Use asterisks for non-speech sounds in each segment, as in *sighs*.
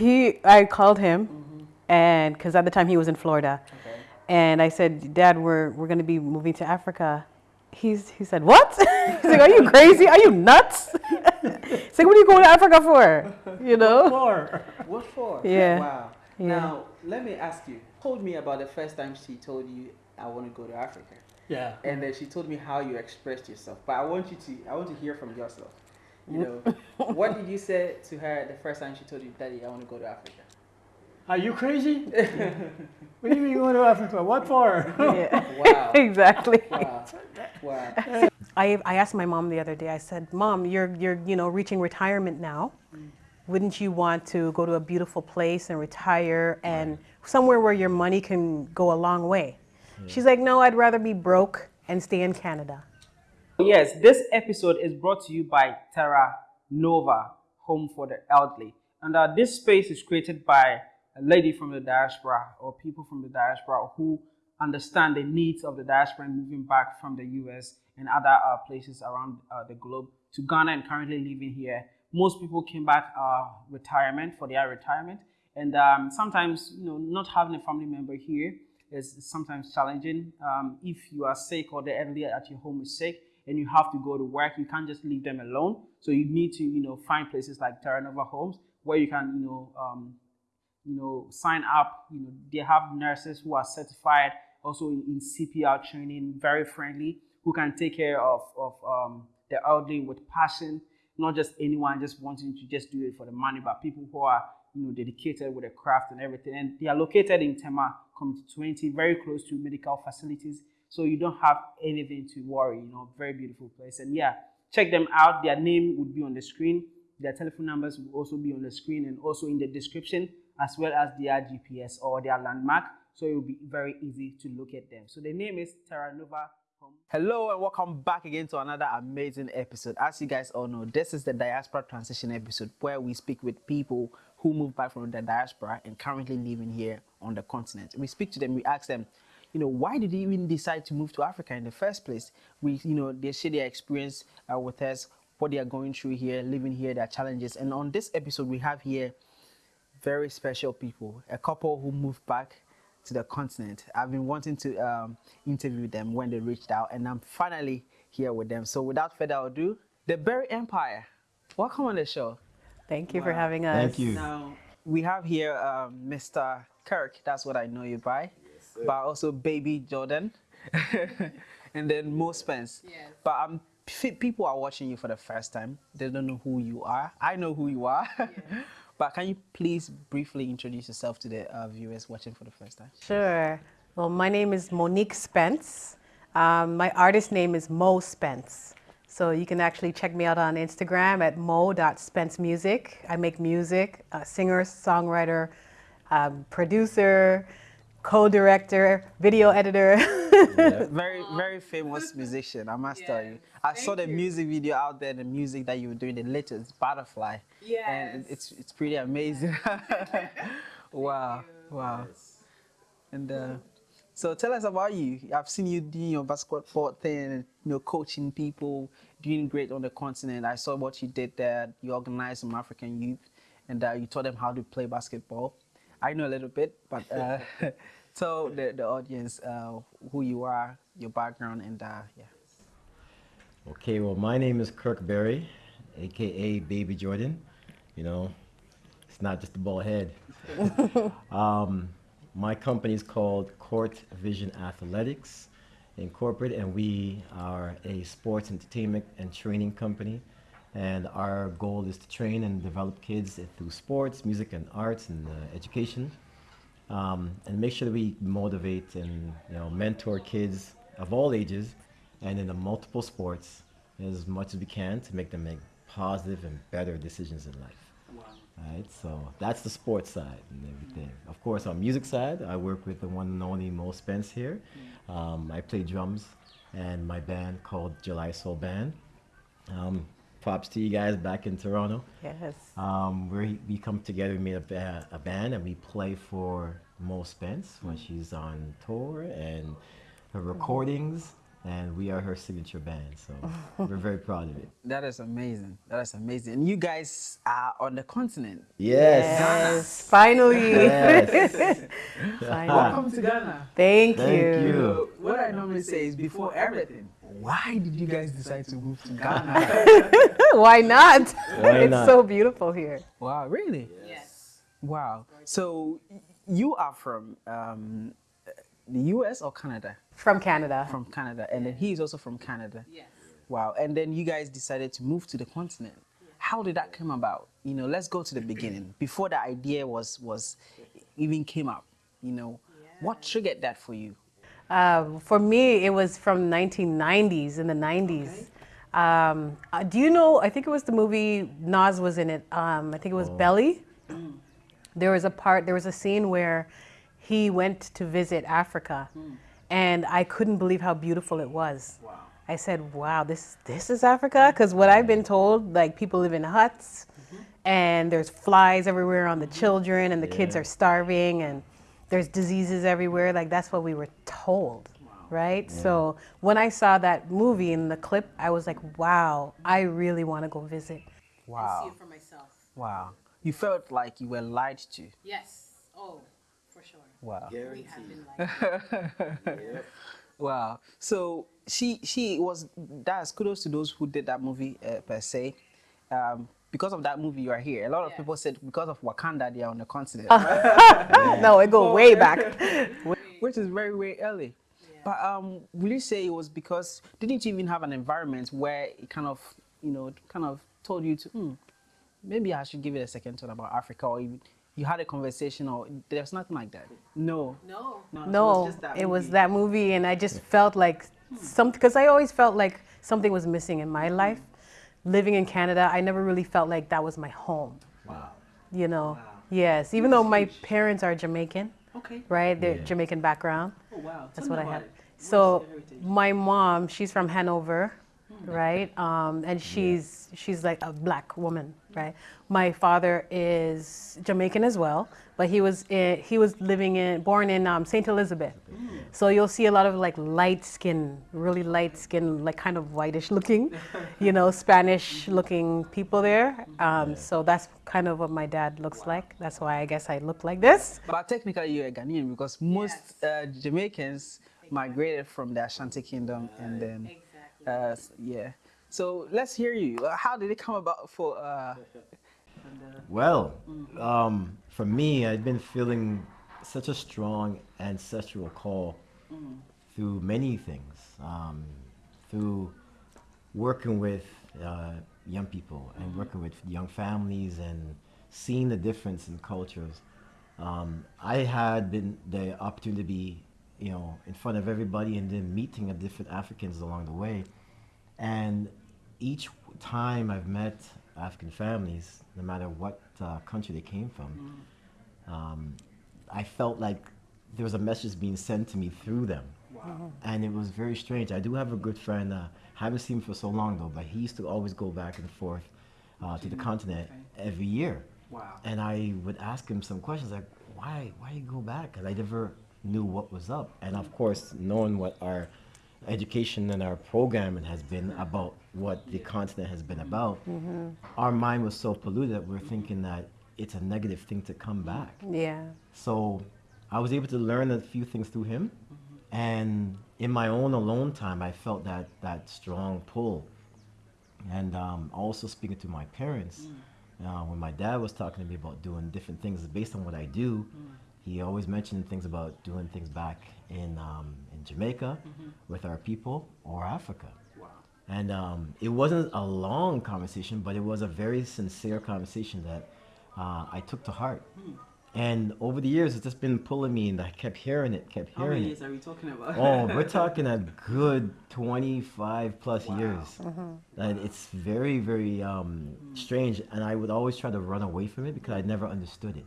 He, I called him, and because at the time he was in Florida, Okay. and I said, Dad, we're we're going to be moving to Africa. He's he said, What? *laughs* He's like, Are you crazy? Are you nuts? *laughs* He's like, What are you going to Africa for? You know? For What for? *laughs* Yeah. Wow. Yeah. Now, let me ask you. Told me about the first time she told you, I want to go to Africa. Yeah. And then she told me how you expressed yourself. But I want you to, I want to hear from yourself. You know, what did you say to her the first time she told you, Daddy, I want to go to Africa? Are you crazy? *laughs* what do you mean going to Africa? What for? Yeah. *laughs* Wow. *laughs* exactly. Wow. Wow. I, I asked my mom the other day, I said, Mom, you're, you're you know, reaching retirement now. Mm. Wouldn't you want to go to a beautiful place and retire and somewhere where your money can go a long way? She's like, No, I'd rather be broke and stay in Canada. Yes, this episode is brought to you by Terra Nova, Home for the Elderly. And uh, this space is created by a lady from the diaspora or people from the diaspora who understand the needs of the diaspora moving back from the US and other uh, places around uh, the globe to Ghana and currently living here. Most people came back uh, retirement for their retirement, and um, sometimes you know not having a family member here is sometimes challenging. Um, if you are sick or the elderly at your home is sick and you have to go to work, you can't just leave them alone. So you need to you know find places like Terra Nova Homes where you can you know um, you know, sign up. You know, they have nurses who are certified, also in, CPR training, very friendly, who can take care of, of um, the elderly with passion, not just anyone just wanting to just do it for the money, but people who are, you know, dedicated with the craft and everything. And they are located in Tema Community 20, very close to medical facilities. So you don't have anything to worry, you know, very beautiful place. And yeah, check them out. Their name would be on the screen. Their telephone numbers will also be on the screen and also in the description as well as their GPS or their landmark. So it will be very easy to locate them. So the name is Terra Nova. Hello and welcome back again to another amazing episode. As you guys all know, this is the Diaspora Transition episode where we speak with people who moved back from the diaspora and currently living here on the continent. We speak to them, we ask them, you know, why did they even decide to move to Africa in the first place? We, you know, they share their experience uh, with us, what they are going through here, living here, their challenges. And on this episode, we have here very special people, a couple who moved back to the continent. I've been wanting to um, interview them when they reached out, and I'm finally here with them. So, without further ado, the Berry Empire, welcome on the show. Thank you for having us. Thank you. Now, we have here um, Mr. Kirk, that's what I know you by, but also Baby Jordan, *laughs* and then Mo Spence. Yes. But um, p- people are watching you for the first time. They don't know who you are. I know who you are. *laughs* but can you please briefly introduce yourself to the uh, viewers watching for the first time? Sure. Well, my name is Monique Spence. Um, my artist name is Mo Spence. So you can actually check me out on Instagram at mo.spencemusic. I make music, a singer, songwriter, um, producer, co-director, video editor. *laughs* Very, very famous musician, I must tell you. I saw the you. music video out there, the music that you were doing, the latest Butterfly. And it's, it's pretty amazing. *laughs* wow, wow. And uh, so tell us about you. I've seen you doing your basketball thing, you know, coaching people, doing great on the continent. I saw what you did there. You organized some African youth, and uh, you taught them how to play basketball. I know a little bit, but uh, *laughs* tell the, the audience uh, who you are, your background, and uh, yeah. Okay, well, my name is Kirk Berry, aka Baby Jordan. You know, it's not just a bald head. *laughs* um, my company is called Court Vision Athletics Incorporated, and we are a sports entertainment and training company. And our goal is to train and develop kids through sports, music, and arts and uh, education, um, and make sure that we motivate and you know mentor kids of all ages and in the multiple sports as much as we can to make them make positive and better decisions in life. Right, so that's the sports side and everything. Of course, on music side, I work with the one and only Mo Spence here. Um, I play drums and my band called July Soul Band. Um, props to you guys back in Toronto. yes. Um, we we come together, we made a, a band, and we play for Mo Spence when she's on tour and her recordings and we are her signature band. So *laughs* we're very proud of it. That is amazing. That is amazing. And you guys are on the continent. Yes. Yes, *laughs* finally. Yes. Finally. *laughs* Welcome to Ghana. Thank, Thank you. you. What I normally say is before everything, why did you guys decide to move to Ghana? *laughs* Why not? *laughs* Why it's not? so beautiful here. wow, really? Yes. Wow. So you are from um, the US or Canada? From Canada. From Canada. And then he is also from Canada. Yes. Wow. And then you guys decided to move to the continent. How did that come about? You know, let's go to the beginning. Before the idea was was even came up, you know, what triggered that for you? Um, for me, it was from 1990s, in the 90s. Um, uh, do you know, I think it was the movie, Nas was in it. Um, I think it was Belly. There was a part, there was a scene where he went to visit Africa. And I couldn't believe how beautiful it was. Wow. I said, wow, this, this is Africa? Because what I've been told, like people live in huts and there's flies everywhere on the children and the kids are starving and there's diseases everywhere. Like that's what we were told, right? So when I saw that movie in the clip, I was like, wow, I really want to go visit. Wow. See for myself. Wow. You felt like you were lied to. Yes. Oh, for sure. Wow. We have been like *laughs* Wow. So she she was that's kudos to those who did that movie uh, per se. Um, because of that movie, you are here. A lot of Yeah. people said because of Wakanda, they are on the continent, *laughs* No, it go way back. *laughs* which is very very early. But um, will you say it was because didn't you even have an environment where it kind of you know kind of told you to hmm, maybe I should give it a second thought about Africa, or you, you had a conversation, or there's nothing like that. No. no. No, just that it was that movie, and I just felt like something because I always felt like something was missing in my life. Living in Canada, I never really felt like that was my home. Wow. You know, wow. yes, even though my parents are Jamaican, Okay. right? They're Yeah. Jamaican background. Oh wow. That's what I have. So my mom, she's from Hanover, right? Um, and she's she's like a black woman, right? My father is Jamaican as well, but he was in, he was living in born in um, Saint Elizabeth. So you'll see a lot of like light skin, really light skin, like kind of whitish looking, *laughs* you know, Spanish looking people there. Um, so that's kind of what my dad looks like. That's why I guess I look like this. But technically, you're a Ghanaian because most uh, Jamaicans migrated from the Ashanti Kingdom and then, Exactly. uh, yeah. So let's hear you. How did it come about for? Uh, Well, um, for me, I'd been feeling such a strong ancestral call through many things, um, through working with uh, young people and working with young families and seeing the difference in cultures. Um, I had been the opportunity to be, you know, in front of everybody and then meeting of different Africans along the way. And each time I've met African families, no matter what uh, country they came from, um, I felt like there was a message being sent to me through them. And it was very strange. I do have a good friend, uh, haven't seen him for so long though, but he used to always go back and forth uh, to the continent every year. Wow. And I would ask him some questions like, why, why you go back? Because I never knew what was up. And of course, knowing what our education and our programming has been about what the continent has been about, our mind was so polluted that we're thinking that it's a negative thing to come back. Yeah. So I was able to learn a few things through him. And in my own alone time, I felt that, that strong pull. And um, also speaking to my parents, uh, when my dad was talking to me about doing different things based on what I do, he always mentioned things about doing things back in, um, in Jamaica with our people or Africa. And um, it wasn't a long conversation, but it was a very sincere conversation that uh, I took to heart. And over the years, it's just been pulling me, and I kept hearing it, kept hearing it. How many it. years are we talking about? Oh, we're *laughs* talking a good 25 plus years. And it's very, very um, strange. And I would always try to run away from it because I never understood it.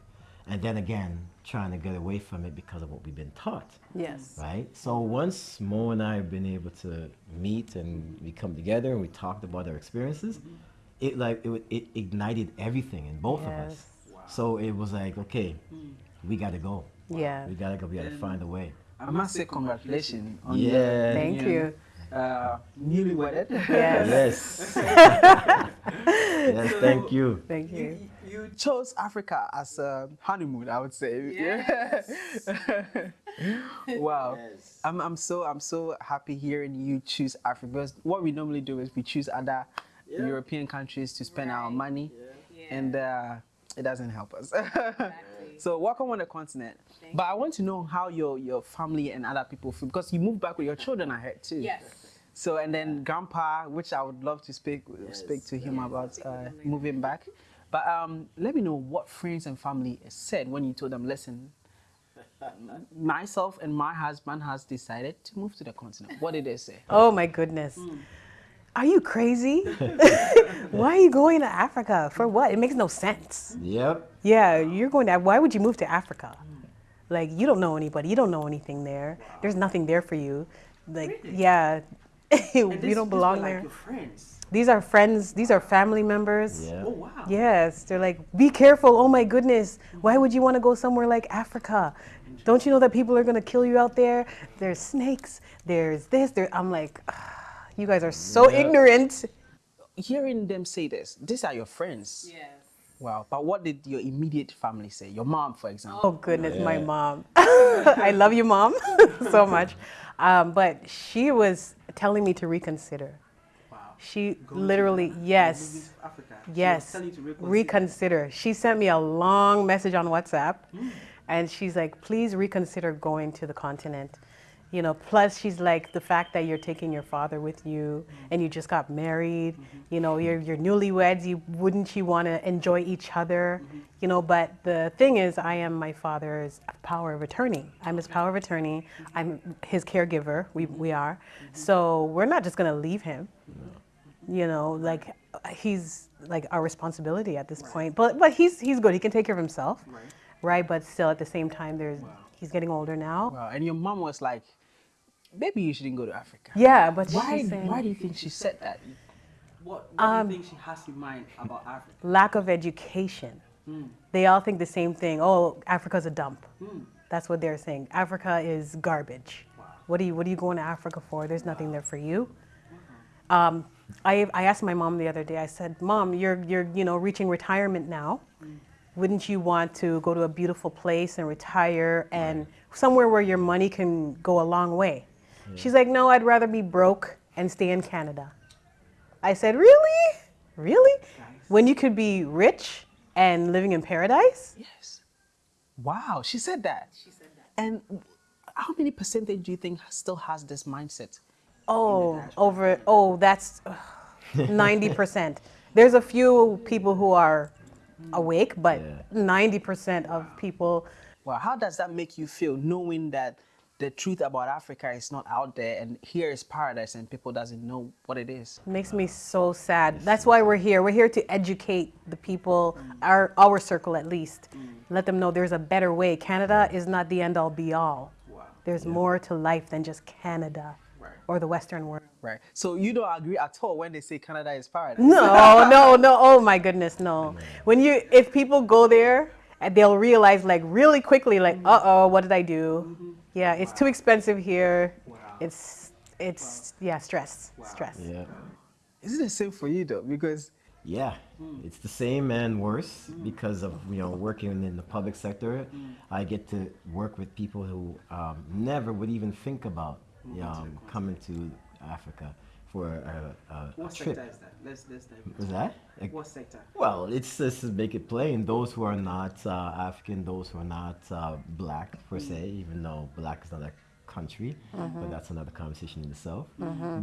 And then again, trying to get away from it because of what we've been taught Yes. right? So once Mo and I have been able to meet and we come together and we talked about our experiences, it like it, it ignited everything in both of us. wow. So it was like, okay, we gotta go. Yeah. We gotta go. We gotta find a way. I must say congratulations. On Yeah. Thank Yeah. you. uh, newly wedded. Yes. Yes. *laughs* yes, thank you. Thank you. You chose Africa as a honeymoon, I would say. *laughs* Yeah. *laughs* wow. I'm, I'm so I'm so happy hearing you choose Africa because what we normally do is we choose other European countries to spend our money, and uh, it doesn't help us. *laughs* so welcome on the continent. but I want to know how your your family and other people feel because you moved back with your children, I heard too. Yes. So and then grandpa, which I would love to speak speak to him about uh, moving back. But um, let me know what friends and family said when you told them, listen, myself and my husband has decided to move to the continent. What did they say? *laughs* Oh my goodness. Are you crazy? *laughs* Why are you going to Africa? For what? It makes no sense. Yep. Yeah, you're going to. Why would you move to Africa? Like you don't know anybody. You don't know anything there. There's nothing there for you. Like yeah, *laughs* you don't belong there. friends. These are friends. These are family members. Yeah. Oh, wow. Yes, they're like, be careful. Oh my goodness. Why would you want to go somewhere like Africa? Don't you know that people are going to kill you out there? There's snakes. There's this. There. I'm like, "Ah, you guys are so Yeah. ignorant. Hearing them say this, these are your friends. Yes. Wow. But what did your immediate family say? Your mom, for example. Oh goodness, my mom. *laughs* I love you, mom, *laughs* so much. Um, but she was telling me to reconsider. Wow. She literally, yes. Africa. Yes, reconsider. She sent me a long message on WhatsApp, and she's like, "Please reconsider going to the continent." You know, plus she's like the fact that you're taking your father with you, mm-hmm. and you just got married. Mm-hmm. You know, you're you're newlyweds. You wouldn't you want to enjoy each other? Mm-hmm. You know, but the thing is, I am my father's power of attorney. I'm his power of attorney. I'm his caregiver. We we are. So we're not just gonna leave him you know like he's like our responsibility at this point but but he's he's good he can take care of himself right, but still at the same time there's he's getting older now Wow. And your mom was like, maybe you shouldn't go to Africa. yeah but Why, she's saying why do you think she said that? What, what Um, do you think she has in mind about Africa? lack of education. They all think the same thing. Oh africa's a dump. That's what they're saying. Africa is garbage. What are you what are you going to africa for? There's nothing there for you. Um, I, I asked my mom the other day i said mom you're you're you know reaching retirement now. Wouldn't you want to go to a beautiful place and retire and somewhere where your money can go a long way she's like no i'd rather be broke and stay in canada i said really really when you could be rich and living in paradise Yes. Wow, she said that. She said that. And how many percentage do you think still has this mindset? oh over oh that's ugh, 90% *laughs* there's a few people who are awake but Yeah. 90% of people Well, how does that make you feel knowing that the truth about Africa is not out there and here is paradise and people doesn't know what it is? makes me so sad. that's why we're here. We're here to educate the people our our circle at least. Let them know there's a better way. Canada is not the end all be all Wow. there's more to life than just canada or the western world. Right. So you don't agree at all when they say Canada is paradise. No, *laughs* no, no. Oh my goodness, no. When you, if people go there, and they'll realize like really quickly, like, uh oh, what did I do? Yeah, it's too expensive here. It's, it's, yeah, stress, stress. Yeah. Is it the same for you though? Because Yeah, it's the same and worse because of you know working in the public sector. I get to work with people who um, never would even think about um, coming to Africa for a, a, a trip. that? Let's let's dive into that? Like, What sector? well, it's just make it plain. Those who are not uh, African, those who are not uh, black per se, even though black is not a country, but that's another conversation in itself.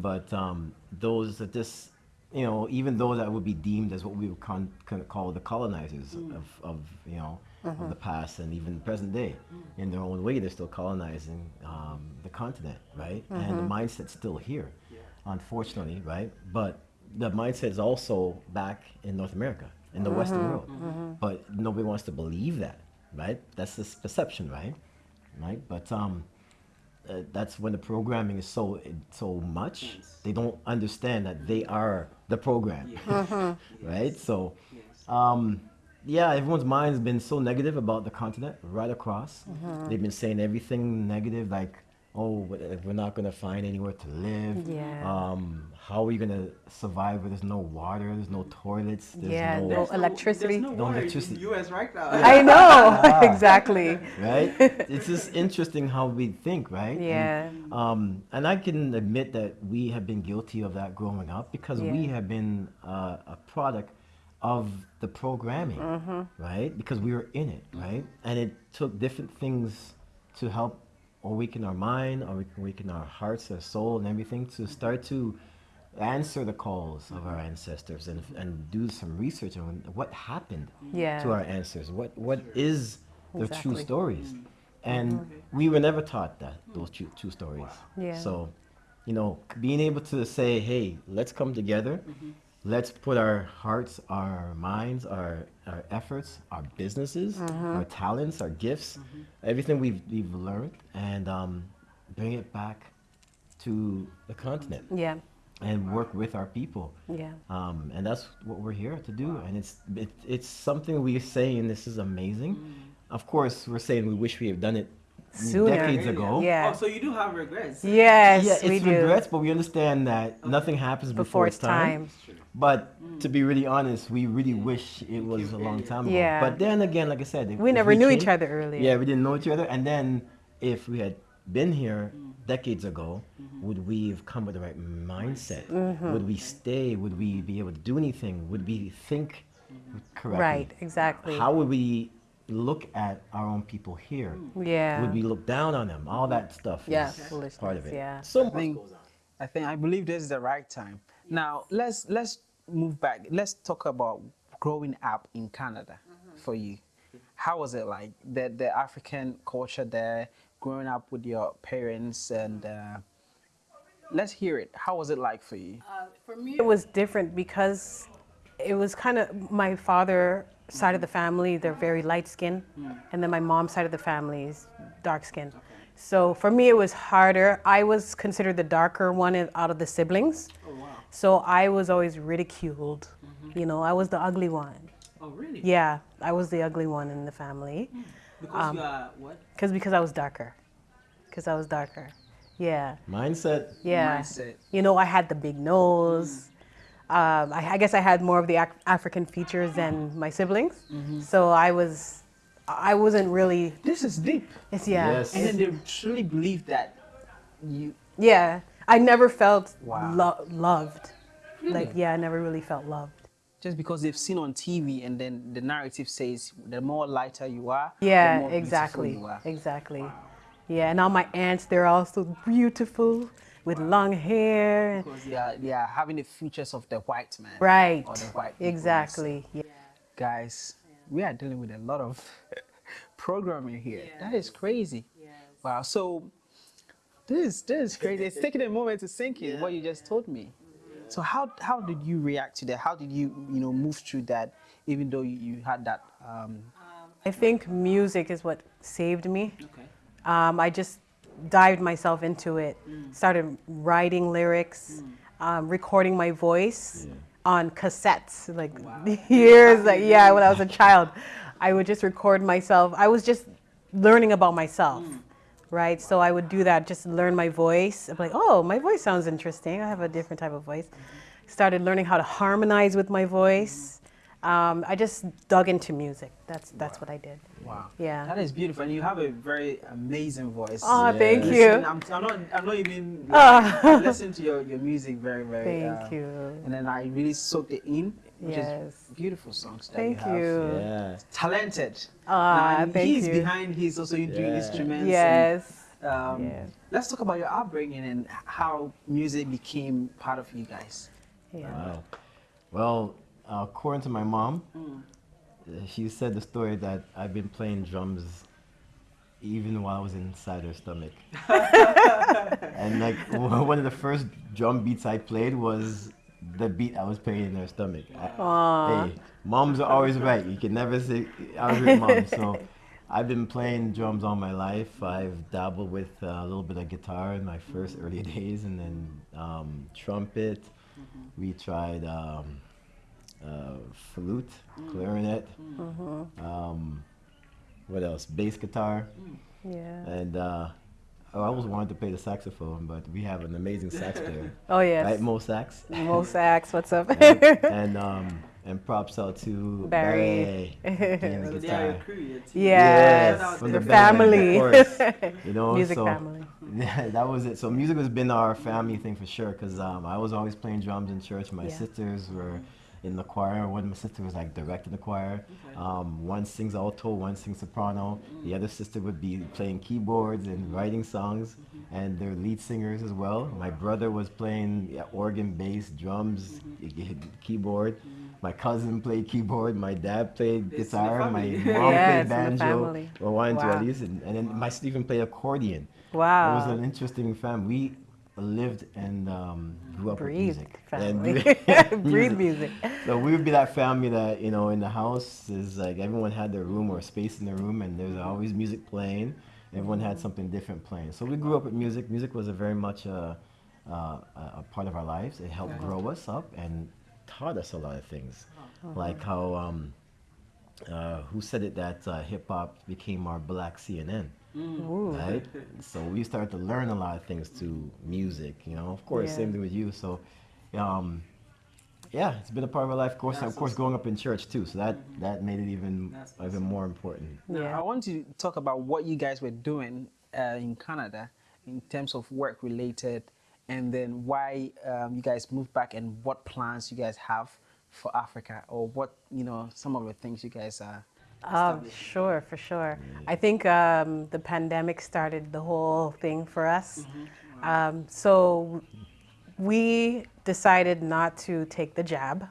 But um, those that just, you know, even those that would be deemed as what we would con- con- call the colonizers of, of, you know, of the past and even present day. In their own way, they're still colonizing um, the continent, right? And the mindset's still here, unfortunately, right? But the mindset is also back in North America, in the Western world. But nobody wants to believe that, right? That's this perception, right? Right? But um, uh, that's when the programming is so so much, they don't understand that they are the program, *laughs* right? So, um, yeah, everyone's mind has been so negative about the continent right across. They've been saying everything negative, like, oh, we're not gonna find anywhere to live. Yeah. Um, how are we gonna survive where there's no water, there's no toilets, there's Yeah, no, no electricity. There's no No electricity. in the U.S. right now. I know *laughs* *laughs* exactly. right? *laughs* it's just interesting how we think, right? And, Yeah. um, and I can admit that we have been guilty of that growing up because we have been uh, a product of the programming, Mm-hmm. right? Because we were in it, right? And it took different things to help awaken our mind, or we can weaken our hearts, our soul, and everything to start to answer the calls of our ancestors and, and do some research on what happened Yeah. to our ancestors. What what is the true stories? Mm. And mm-hmm. we were never taught that those true, true stories. Yeah. So, you know, being able to say, "Hey, let's come together. Mm-hmm. Let's put our hearts, our minds, our our efforts, our businesses, our talents, our gifts, everything we've we've learned, and um, bring it back to the continent Yeah. and work with our people." Yeah. um, and that's what we're here to do. And it's it, it's something we say, and this is amazing. Of course, we're saying we wish we had done it Sooner. decades ago. Yeah. Oh, so you do have regrets? Yes, yeah, it's we do. regrets, but we understand that nothing happens before, Before it's time. But mm. to be really honest, we really wish it was a long time ago. Yeah. But then again, like I said, if- We if never knew each other earlier. Yeah, we didn't know each other. And then if we had been here mm. decades ago, mm-hmm. would we have come with the right mindset? Mm-hmm. Would we stay? Would we be able to do anything? Would we think mm-hmm. correctly? Right. Exactly. How would we look at our own people here? Yeah. Would we look down on them? All that stuff Yeah, is part of it. yeah. So I think, goes on. I think I believe this is the right time. Now let's let's move back. Let's talk about growing up in Canada for you. How was it like the the African culture there, growing up with your parents, and uh, let's hear it. How was it like for you? Uh, for me, It was different because it was kind of my father side of the family, they're very light skinned, hmm. and then my mom's side of the family is dark skinned. So for me, it was harder. I was considered the darker one out of the siblings. Oh wow. So I was always ridiculed. Mm-hmm. You know, I was the ugly one. Oh really? Yeah, I was the ugly one in the family. Hmm. Because you um, are what? Cause because I was darker. Cause I was darker. Yeah. Mindset. Yeah. Mindset. You know, I had the big nose. Hmm. Um, I, I guess I had more of the Ac- African features than my siblings. So I was, I wasn't really. This is deep. It's yeah. Yes. And then they truly believe that you. Yeah. I never felt Wow. lo- loved. Like yeah, I never really felt loved. just because they've seen on TV and then the narrative says the more lighter you are, the Yeah, more exactly. you are. Exactly. Yeah, and all my aunts, they're all so beautiful with long hair. Because they are, they are having the features of the white man. Right. Or the white. Exactly. Yeah. Guys, we are dealing with a lot of *laughs* programming here. That is crazy. Wow. So this this is crazy. It's taking a moment to sink in *laughs* what you just told me. So how how did you react to that? How did you you know move through that, even though you, you had that? Um, I think music is what saved me. okay. Um, I just dived myself into it, mm. started writing lyrics, mm. um, recording my voice on cassettes, like *laughs* years, like yeah, when I was a *laughs* child, I would just record myself. I was just learning about myself, mm. right? So I would do that, just learn my voice. I'm like, oh, my voice sounds interesting. I have a different type of voice. Mm-hmm. Started learning how to harmonize with my voice. Um, I just dug into music. That's that's what I did. Wow. Yeah. That is beautiful, and you have a very amazing voice. Oh, thank Yeah. you. I'm, I'm not. I'm not even. Ah. Like, I listen to your, your music very very. Thank uh, you. And then I really soaked it in, which Yes. is beautiful songs that Thank you have. you. Yeah. Talented. Ah, and thank he's you. behind. He's also doing instruments. Yes. And, um, Yeah. Let's talk about your upbringing and how music became part of you guys. Yeah. Wow. Well, uh, according to my mom, uh, she said the story that I've been playing drums even while I was inside her stomach. *laughs* and like *laughs* one of the first drum beats I played was the beat I was playing in her stomach. I- hey, moms are always right. You can never say I was with mom. So I've been playing drums all my life. I've dabbled with uh, a little bit of guitar in my first early *laughs* days, and then um, trumpet. We tried um, uh, flute, clarinet. Um, what else? Bass guitar, Yeah. and uh, oh, I always wanted to play the saxophone, but we have an amazing sax player, *laughs* Oh yes. right? Mo Sax. Mo Sax, what's up? *laughs* and, and *laughs* um and props out to Barry. Barry playing the So they are your guitar. crew, your team. yes, Shout from the, to the band, family. of course. You know, Music so family. that was it. So music has been our family thing for sure. Cause um, I was always playing drums in church. My Yeah. sisters were in the choir. One of my sisters was like directing the choir. Um, one sings alto, one sings soprano. The other sister would be playing keyboards and writing songs, mm-hmm. and they're lead singers as well. My brother was playing yeah, organ, bass, drums, mm-hmm. y- keyboard. Mm-hmm. My cousin played keyboard. My dad played It's guitar. My mom Yeah, *laughs* played it's in the banjo. Or to Wow. and, and then my sister even played accordion. Wow. It was an interesting family. We lived and um, grew up with Breathe music. And. *laughs* *laughs* Breathe music. So we would be that family that you know in the house is like everyone had their room or space in their room, and there's always music playing. Everyone had something different playing. So we grew up with music. Music was a very much a, a, a part of our lives. It helped grow us up and taught us a lot of things, like how um, uh, who said it that uh, hip hop became our black CNN Ooh. right? so we started to learn a lot of things to music, you know. Of course, Yeah. same thing with you. So, um, yeah, it's been a part of my life. Of course, That's of course, awesome. growing up in church too. So that that made it even That's even more important. Now, Yeah. I want to talk about what you guys were doing uh, in Canada in terms of work related, and then why um, you guys moved back and what plans you guys have for Africa, or what you know some of the things you guys are. Um, sure, for sure. I think um, the pandemic started the whole thing for us. Um, so we decided not to take the jab.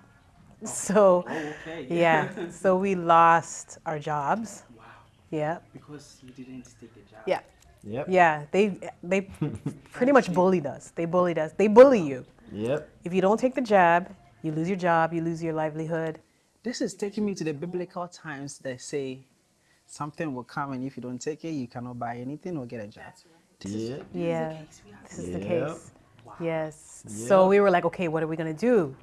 So, okay. *laughs* yeah, so we lost our jobs. Wow. Yeah, Because you didn't take the jab. yeah, Yep. yeah. They they *laughs* pretty much bullied us. They bullied us. They bully you. Yep. If you don't take the jab, you lose your job, you lose your livelihood. This is taking me to the biblical times that say something will come, and if you don't take it, you cannot buy anything or get a job. Yeah. Yeah, this is the case. Yep. case. Yes. So we were like, okay, what are we gonna do?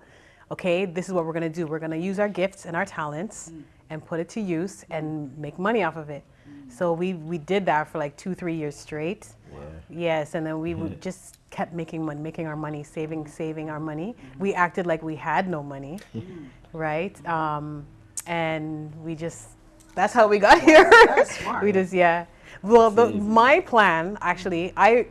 Okay, this is what we're gonna do. We're gonna use our gifts and our talents mm. and put it to use and make money off of it. Mm. So we we did that for like two, three years straight. Yeah. Yes, and then we would just kept making money, making our money, saving, saving our money. We acted like we had no money, *laughs* mm. Right? Um, and we just, that's how we got *laughs* here. *laughs* smart. we just, yeah. Well, the, my plan, actually, I,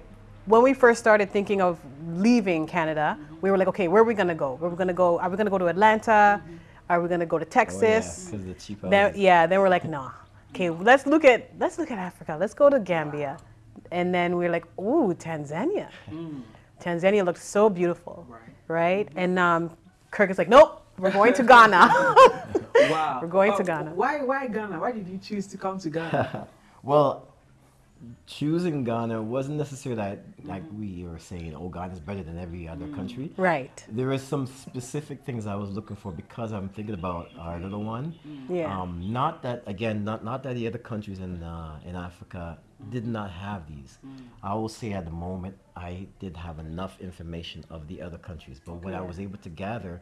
when we first started thinking of leaving Canada, we were like, okay, where are we gonna go? Where are we gonna go? Are we gonna go to Atlanta? Are we gonna go to Texas? Oh, yeah, Texas? because the cheap Then, yeah, then we're like, nah. Okay, let's look at let's look at Africa. Let's go to Gambia, and then we're like, ooh, Tanzania. Tanzania looks so beautiful, Right. right? And um, Kirk is like, nope, we're going to Ghana. *laughs* Wow. We're going to Oh, Ghana. Why? Why Ghana? Why did you choose to come to Ghana? *laughs* Well, choosing Ghana wasn't necessarily that like we were saying, oh, Ghana's better than every other country. right. There is some specific things I was looking for because I'm thinking about our little one. Yeah. Um, not that again, not not that the other countries in uh, in Africa did not have these. I will say at the moment I did have enough information of the other countries, but what I was able to gather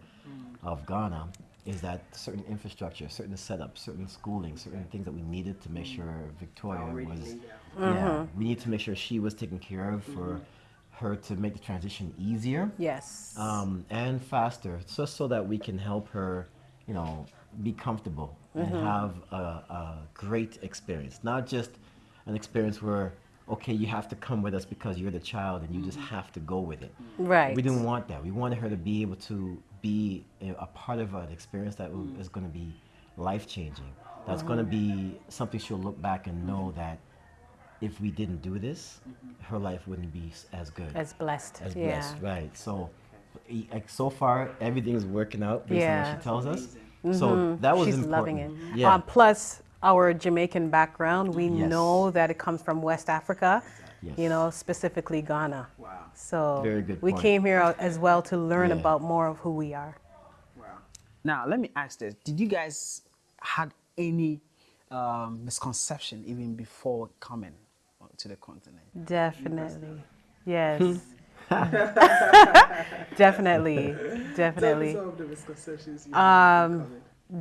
of Ghana is that certain infrastructure, certain setups, certain schooling, certain things that we needed to make sure mm. Victoria Already was. laid Yeah, we mm-hmm. need to make sure she was taken care of for mm-hmm. her to make the transition easier yes. um, and faster, just so that we can help her, you know, be comfortable and mm-hmm. have a, a great experience. Not just an experience where, okay, you have to come with us because you're the child and you just have to go with it. right. We didn't want that. We wanted her to be able to be a, a part of an experience that w- mm. is going to be life changing. That's mm-hmm. going to be something she'll look back and know that if we didn't do this, mm-hmm. her life wouldn't be as good as blessed. as yeah. blessed, right? So, like so far, everything is working out based on Yeah. what she tells us. Mm-hmm. So that was She's important. loving it. Yeah, Um, plus, our Jamaican background, we Yes. know that it comes from West Africa, you Yes. know, specifically Ghana. Wow. So Very good we point. came here as well to learn Yeah. about more of who we are. Wow. Now let me ask this: Did you guys had any um, misconception even before coming to the continent? Definitely. Yes. *laughs* *laughs* definitely. Definitely. Some of the misconceptions. You Um,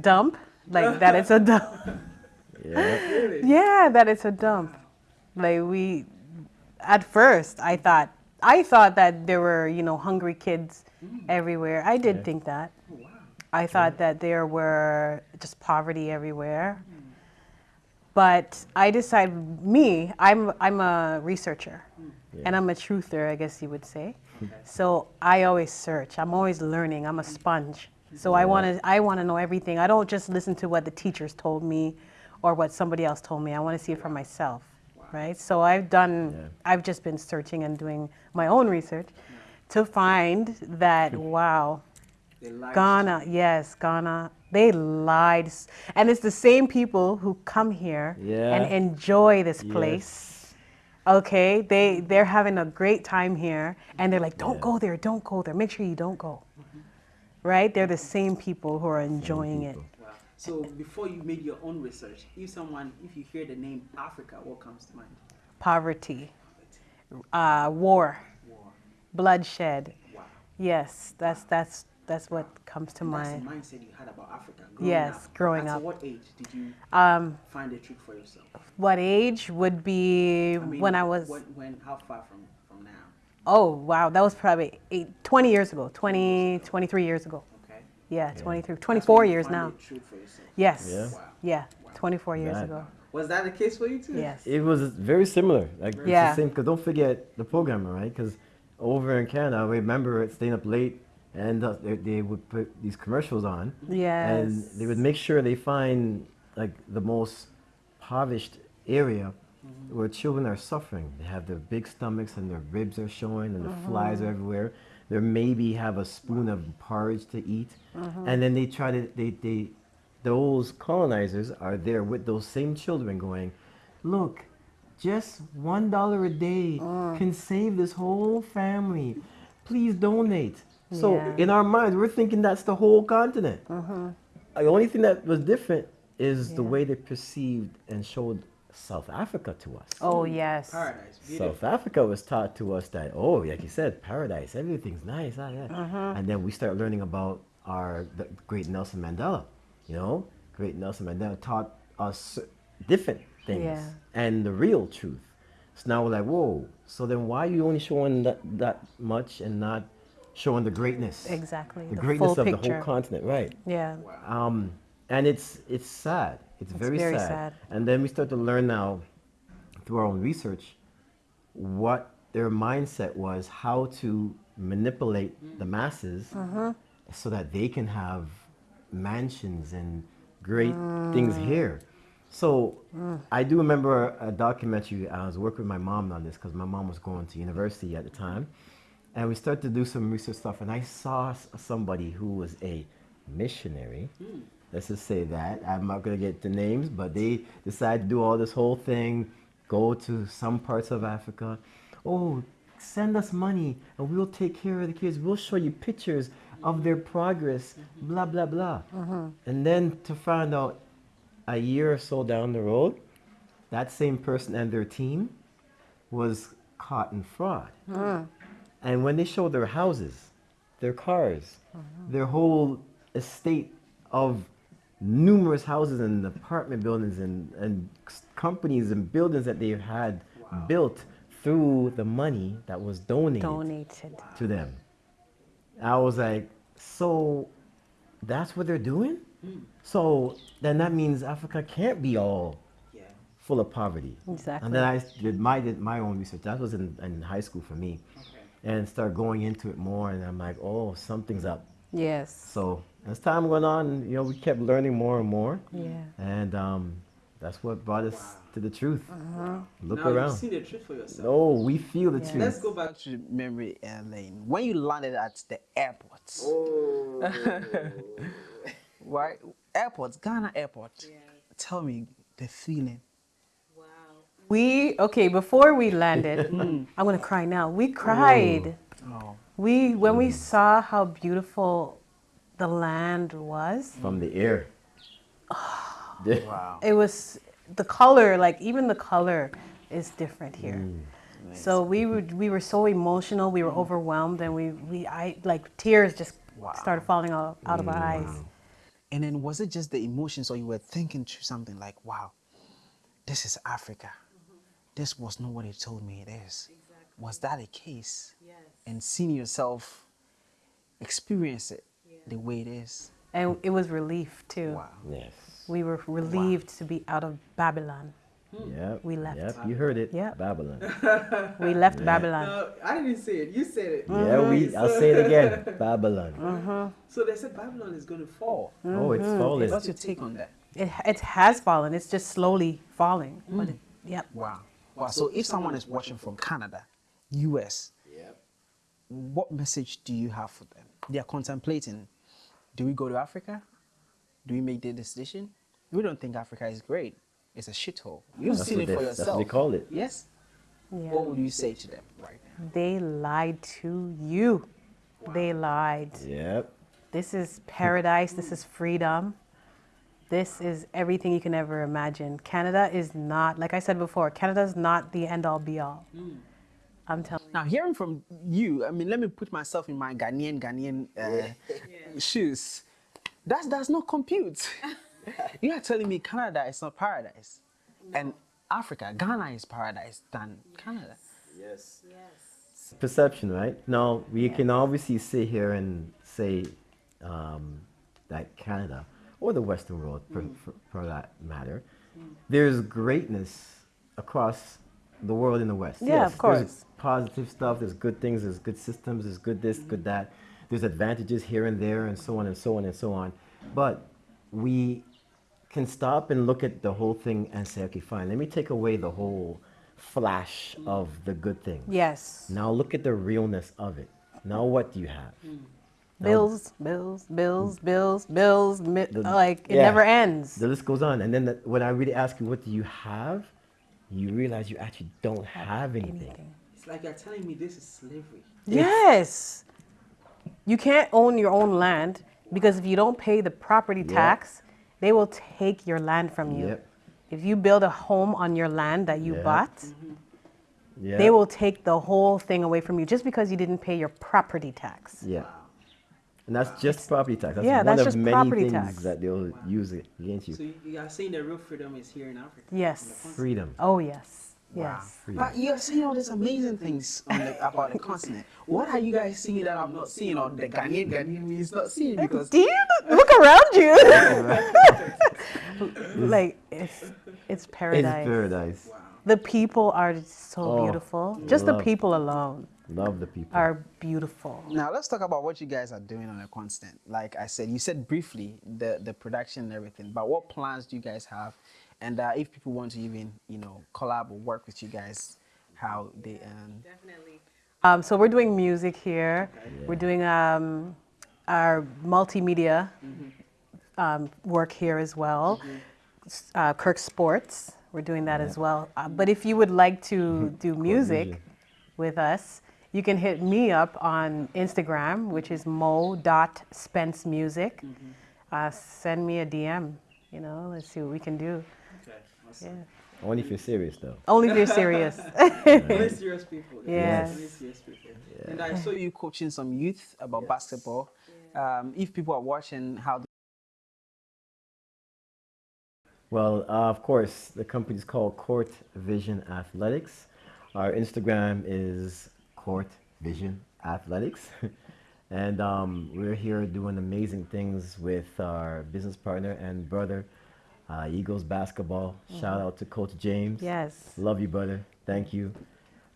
dump. Like that it's a dump. *laughs* yeah, Yeah, that it's a dump. Like we at first I thought I thought that there were you know hungry kids mm. everywhere. I did think that. Oh, I thought that there were just poverty everywhere. Mm. But I decided, me, I'm, I'm a researcher mm. and I'm a truther, I guess you would say. So I always search. I'm always learning. I'm a sponge. So I want to I want to know everything. I don't just listen to what the teachers told me or what somebody else told me. I want to see it for myself. Right? So I've done Yeah. I've just been searching and doing my own research to find that *laughs* wow, Ghana, yes, Ghana. They lied, and it's the same people who come here Yeah. and enjoy this Yes. place. Okay, they they're having a great time here, and they're like, "Don't Yeah. go there, don't go there. Make sure you don't go." Right? They're the same people who are enjoying it. So before you made your own research, if someone, if you hear the name Africa, what comes to mind? Poverty, uh, war, War. bloodshed. Wow. Yes, that's that's that's what comes to That's mind. the mindset you had about Africa. Growing Yes, up. growing At up. what age did you Um, find a truth for yourself? what age would be I mean, when I was? When, when how far from from now? Oh, wow. That was probably eight, 20 years ago, 20, 23 years ago. Okay. Yeah, 23, That's 24 years now. The truth for yourself. Yes. Yeah. Wow. Yeah, 24 years That- ago. Was that the case for you too? Yes. It was very similar. Like it's Yeah. the same. Cause don't forget the programmer, right? Because over in Canada, I remember staying up late, and uh, they, they would put these commercials on, Yes. and they would make sure they find like the most impoverished area where children are suffering. They have their big stomachs and their ribs are showing, and the flies are everywhere. They maybe have a spoon of porridge to eat, uh-huh. and then they try to they they those colonizers are there with those same children going, look, just one dollar a day uh. can save this whole family. Please donate. So Yeah. in our minds, we're thinking that's the whole continent. Uh-huh. The only thing that was different is the way they perceived and showed South Africa to us. oh, yes. Paradise. Beautiful. South Africa was taught to us that, oh, like you said, paradise, everything's nice. Ah, yeah. Uh-huh. And then we start learning about our the great Nelson Mandela. You know, great Nelson Mandela taught us different things Yeah. and the real truth. So now we're like, whoa. So then why are you only showing that, that much and not showing the greatness? Exactly. The, the greatness full of the whole continent, right? Yeah. Um, and it's it's sad. It's, It's very, very sad. sad. And then we start to learn now through our own research what their mindset was, how to manipulate the masses Mm-hmm. so that they can have mansions and great things Mm. here. So I do remember a documentary. I was working with my mom on this because my mom was going to university at the time, and we started to do some research stuff. And I saw somebody who was a missionary. Let's just say that I'm not gonna get the names, but they decide to do all this whole thing, go to some parts of Africa. Oh, send us money and we'll take care of the kids. We'll show you pictures of their progress. Blah blah blah. Mm-hmm. And then to find out a year or so down the road, that same person and their team was caught in fraud. Mm. And when they showed their houses, their cars, mm-hmm. their whole estate of numerous houses and apartment buildings and, and companies and buildings that they've had built through the money that was donated Donated. to them. I was like, so that's what they're doing? Hmm. So then that means Africa can't be all Yeah. full of poverty. Exactly. And then I did my did my own research. That was in, in high school for me, Okay. and start going into it more. And I'm like, oh, something's up. Yes. So as time went on, you know, we kept learning more and more, Yeah. and um, that's what brought us Wow. to the truth. Look now around. you've seen the truth for yourself. Oh, we feel the Yeah. truth. Let's go back to memory uh, lane. When you landed at the airport, Oh. *laughs* right? Airport, Ghana airport. Tell me the feeling. Wow. We, okay, before we landed, *laughs* I'm going to cry now. We cried. Oh, We, when we mm. saw how beautiful the land was, From the air. *sighs* *laughs* wow. it was the color, like even the color is different here. Mm. So we were we were so emotional, we were mm. overwhelmed, and we we I like tears just Wow. started falling out, out of our eyes. And then was it just the emotions, or you were thinking to something like, "Wow, this is Africa. this was not what they told me it is. Was that a case? Yes. And seeing yourself experience it the way it is. And it was relief too. Wow. Yes. We were relieved to be out of Babylon. Hmm. Yep. We left. Yep. You heard it. Yep. Babylon. *laughs* We left Babylon. I didn't say it. You said it. Yeah. We. I'll say it again. *laughs* Babylon. Mm-hmm. So they said Babylon is going to fall. Oh, it's mm-hmm. falling. What's your take on that? It, it has fallen. It's just slowly falling. Mm. But it, yep. Wow. Wow. So if someone is watching from Canada, US, Yeah. what message do you have for them? They are contemplating do we go to Africa? Do we make the decision? We don't think Africa is great. It's a shithole. You've That's seen it they- for that's what yourself. they call it. Yes? Yeah. What would you say to them right now? They lied to you. They lied. Yep. This is paradise. This is freedom. This is everything you can ever imagine. Canada is not, like I said before, Canada is not the end all be all. Hmm. I'm telling you. Now, hearing from you, I mean, let me put myself in my Ghanaian Ghanaian uh, shoes. That does not compute. *laughs* you are telling me Canada is not paradise, and Africa, Ghana is paradise than Canada. Yes. Yes. perception, right? Now we can obviously sit here and say um, that Canada or the Western world, for, for, for that matter, there's greatness across the world in the West. Yeah, of course. Positive stuff. There's good things. There's good systems. There's good this, good that. There's advantages here and there, and so on and so on and so on. But we can stop and look at the whole thing and say, okay, fine. Let me take away the whole flash of the good things. Yes. Now look at the realness of it. Now what do you have? Hmm. Bills, bills, bills, bills, bills. Mi- The- like, it yeah. never ends. The list goes on. And then the, when I really ask you, what do you have? You realize you actually don't have anything. Anything. It's like you're telling me this is slavery. Yes. You can't own your own land because if you don't pay the property Yeah. tax, they will take your land from you. Yep. If you build a home on your land that you Yeah. bought, Yeah. they will take the whole thing away from you just because you didn't pay your property tax. Yeah. And that's just property tax. That's Yeah, one that's of just many property things tax. that they'll use it against you. So you, you are saying the real freedom is here in Africa. Yes. Freedom. Oh, yes. Yes. Freedom. But you're seeing all these amazing things on the, about the continent. What are you guys seeing that I'm not seeing, or the Ghanaian Ghanaian is not seeing? Because Do you look around you? *laughs* *laughs* like it's it's It's paradise. paradise. The people are so Oh, beautiful. Just the people alone Love the people. are beautiful. now let's talk about what you guys are doing on the continent. Like I said, you said briefly the the production and everything, but what plans do you guys have? And uh, if people want to even you know collab or work with you guys, how they um, Definitely. Um, so we're doing music here. We're doing um, our multimedia um, work here as well. S- Uh, Kirk Sports, we're doing that as well. Uh, but if you would like to *laughs* do music Vision. with us, you can hit me up on Instagram, which is mo.spencemusic. Uh, send me a DM. You know, let's see what we can do. Okay. Yeah. Only if you're serious, though. Only if you're serious. *laughs* Only serious people. Yes. Only serious people. And I saw you coaching some youth about basketball. Um, if people are watching, how Well, uh, of course, the company is called Court Vision Athletics. Our Instagram is Court Vision Athletics. *laughs* and um, we're here doing amazing things with our business partner and brother, uh, Eagles Basketball. Shout out to Coach James. yes. Love you, brother. Thank you.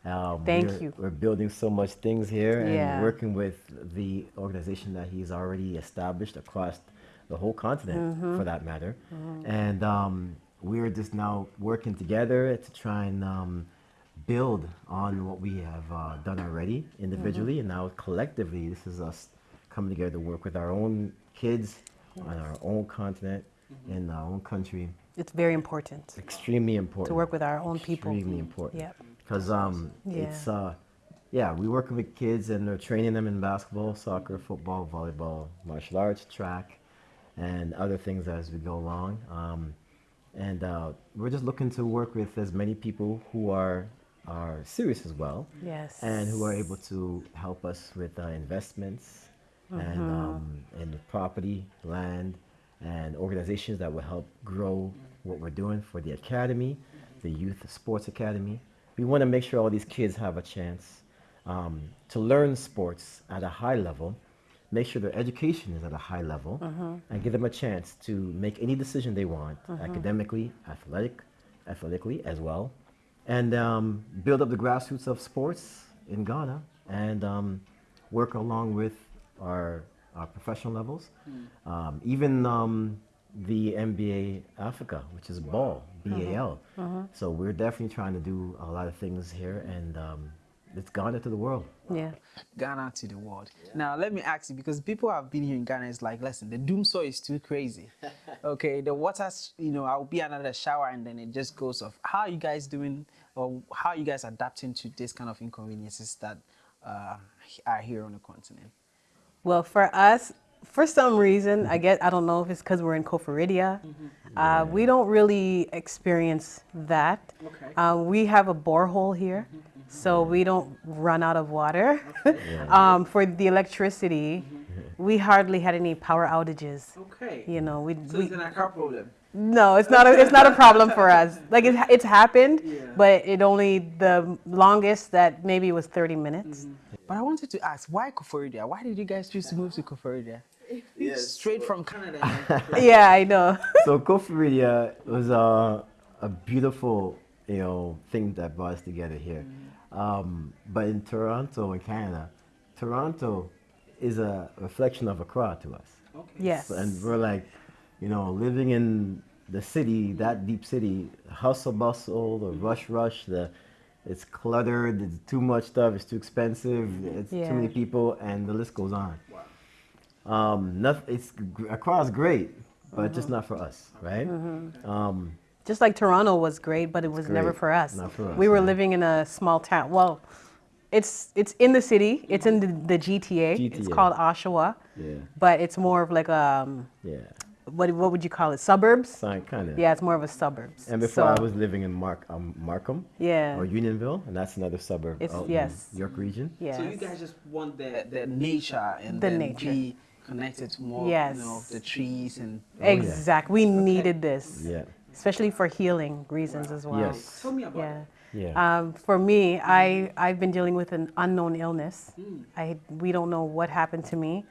Um, Thank we're, you. We're building so much things here and Yeah. working with the organization that he's already established across the whole continent, Mm-hmm. for that matter. And um, we're just now working together to try and um, build on what we have uh, done already individually, and now collectively, this is us coming together to work with our own kids on our own continent in our own country. It's very important Extremely important to work with our own people. extremely important. Yep. Because um, Yeah. it's uh, yeah, we working with kids and they're training them in basketball, soccer, football, volleyball, martial arts, track, and other things as we go along. Um, and uh, we're just looking to work with as many people who are are serious as well, Yes. and who are able to help us with uh, investments and um, and property, land, and organizations that will help grow what we're doing for the academy, the youth sports academy, we want to make sure all these kids have a chance um, to learn sports at a high level, make sure their education is at a high level, and give them a chance to make any decision they want, academically, athletic, athletically as well, and um, build up the grassroots of sports in Ghana and um, work along with our, our professional levels, um, even um, the NBA Africa, which is ball, BAL. So we're definitely trying to do a lot of things here, and um, it's Ghana to the world. Yeah. Ghana to the world. Now, let me ask you because people have been here in Ghana. It's like, listen, the dumsor is too crazy. *laughs* okay, the water, you know, I'll be another shower and then it just goes off. How are you guys doing, or how are you guys adapting to this kind of inconveniences that uh, are here on the continent? Well, for us, for some reason, I get I don't know if it's because we're in Koforidua, uh, we don't really experience that. Okay. Uh, we have a borehole here, so we don't run out of water. *laughs* um, for the electricity, we hardly had any power outages. Okay. You know, we, So we it's an car problem. No, it's not a it's not a problem for us. Like it, it's happened, Yeah. but it only the longest that maybe was 30 minutes. But I wanted to ask, why Koforidua? Why did you guys choose to move to Koforidua? Straight from Canada. *laughs* Yeah, I know. *laughs* so Koforidua was a, a beautiful, you know, thing that brought us together here. Um, but in Toronto, in Canada, Toronto is a reflection of Accra to us. yes. And we're like, you know, living in the city, that deep city, hustle bustle, the rush rush, the it's cluttered, it's too much stuff, it's too expensive, it's Yeah. too many people, and the list goes on. Um, nothing, it's across great, but just not for us, right? Um, Just like Toronto was great, but it was never for us. Not for us, we were yeah. living in a small town. Well, it's it's in the city. It's in the, the GTA. It's called Oshawa, yeah, but it's more of like um yeah, what what would you call it? Suburbs. kind of. Yeah, it's more of a suburbs. And before I was living in Mark, um, Markham yeah, or Unionville, and that's another suburb It's- out yes. in York region. yes. So you guys just want the the nature and The then nature. be connected to more, Yes. you know, the trees and Oh, yeah. exactly. We needed this, Yeah. especially for healing reasons as well. Yes. Tell me about Yeah. it. Yeah. Um, for me, I I've been dealing with an unknown illness. Hmm. I we don't know what happened to me,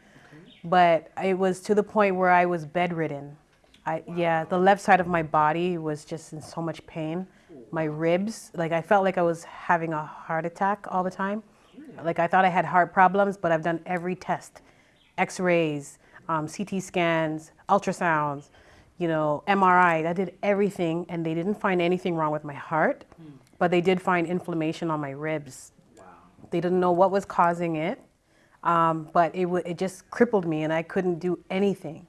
but it was to the point where I was bedridden. I yeah, the left side of my body was just in so much pain. My ribs, like I felt like I was having a heart attack all the time. Like I thought I had heart problems, but I've done every test, X-rays, um, CT scans, ultrasounds, you know, MRI. I did everything, and they didn't find anything wrong with my heart, but they did find inflammation on my ribs. They didn't know what was causing it, um, but it, it just crippled me, and I couldn't do anything.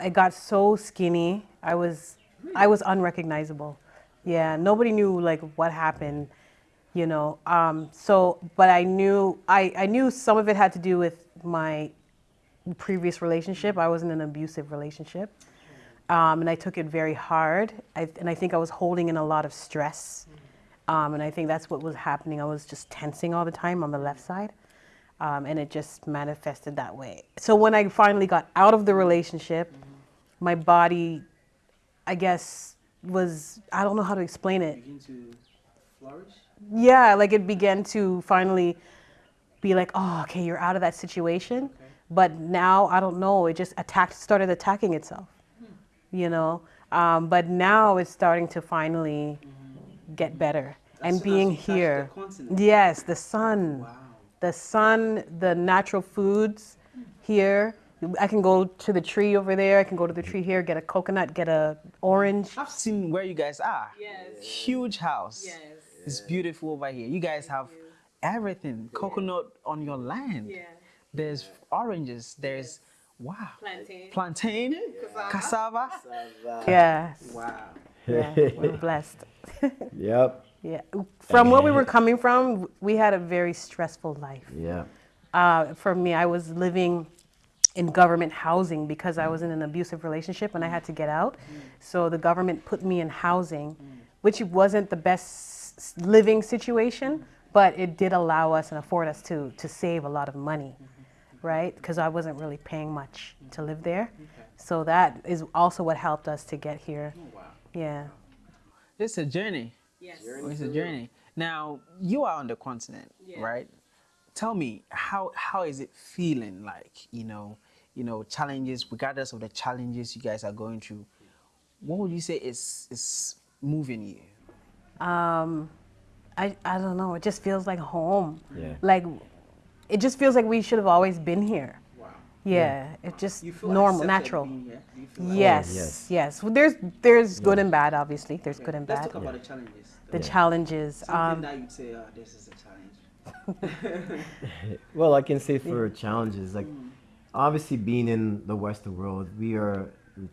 I got so skinny. I was, I was unrecognizable. Yeah, nobody knew like what happened, you know. Um, so, but I knew, I, I knew some of it had to do with my previous relationship. I was in an abusive relationship. Um, and I took it very hard. I, and I think I was holding in a lot of stress. Um, and I think that's what was happening. I was just tensing all the time on the left side. Um, and it just manifested that way. So when I finally got out of the relationship, my body, I guess, was, I don't know how to explain it. Begin to flourish. Yeah, like it began to finally be like, oh, okay, you're out of that situation. But now I don't know. It just attacked, started attacking itself. You know, um, but now it's starting to finally get better. and soon as being you the here, yes, the sun, Wow. The sun, the natural foods here. I can go to the tree over there. I can go to the tree here, get a coconut, get a orange. I've seen where you guys are. Yes. Huge house. Yes. It's beautiful over here. You guys have everything. Coconut on your land. Yeah. There's oranges. There's wow. Plantain. Plantain, cassava. Cassava. Yes, Wow. yeah, we're *laughs* blessed. *laughs* Yep. Yeah, from where we were coming from, we had a very stressful life. Yeah. Uh, for me, I was living in government housing because I was in an abusive relationship and I had to get out. So the government put me in housing, which wasn't the best living situation, but it did allow us and afford us to to save a lot of money, right? Because I wasn't really paying much to live there. So that is also what helped us to get here. Wow. Yeah. It's a journey. Yes. It's a journey. Now you are on the continent, right? Tell me how how is it feeling like? You know, you know challenges. Regardless of the challenges you guys are going through, what would you say is is moving you? Um, I, I don't know. It just feels like home. Yeah. Like, it just feels like we should have always been here. Wow. Yeah. It's just You feel normal, natural. being here? You feel like- Yes, yes. yes. Well, there's there's good and bad, obviously. There's good and Let's bad. talk about the challenges. The Yeah. challenges. Something Um, that you'd say, oh, this is a challenge. *laughs* Well, I can say for challenges, like mm. obviously being in the Western world, we are,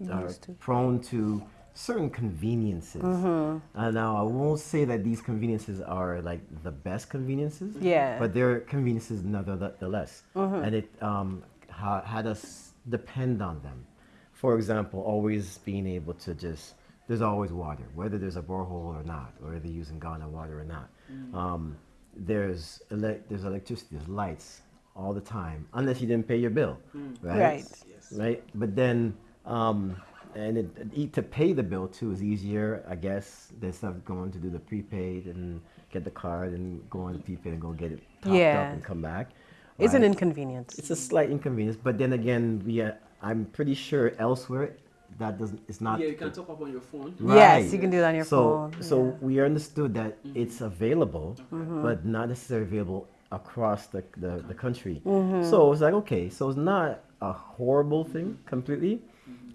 are uh, to. prone to certain conveniences. And now I won't say that these conveniences are like the best conveniences. Mm-hmm. Yeah. But they're conveniences nevertheless. Mm-hmm. And it um, ha- had us depend on them. For example, always being able to just, there's always water, whether there's a borehole or not, or they're using Ghana water or not. Um, there's, ele- there's electricity, there's lights all the time, unless you didn't pay your bill, right? Right. Yes. Right. But then, um, and it, it- to pay the bill too is easier, I guess, instead of going to do the prepaid and get the card and go on the prepaid and go get it topped Yeah. up and come back. it's an right? inconvenience. It's a slight inconvenience, but then again, we uh, I'm pretty sure elsewhere that doesn't it's not Yeah, you can top up on your phone. Yes, you can do it on your so, phone, So yeah. Mm-hmm. we understood that it's available, but not necessarily available across the, the, the country. Mm-hmm. So it's like, okay, so it's not a horrible thing completely.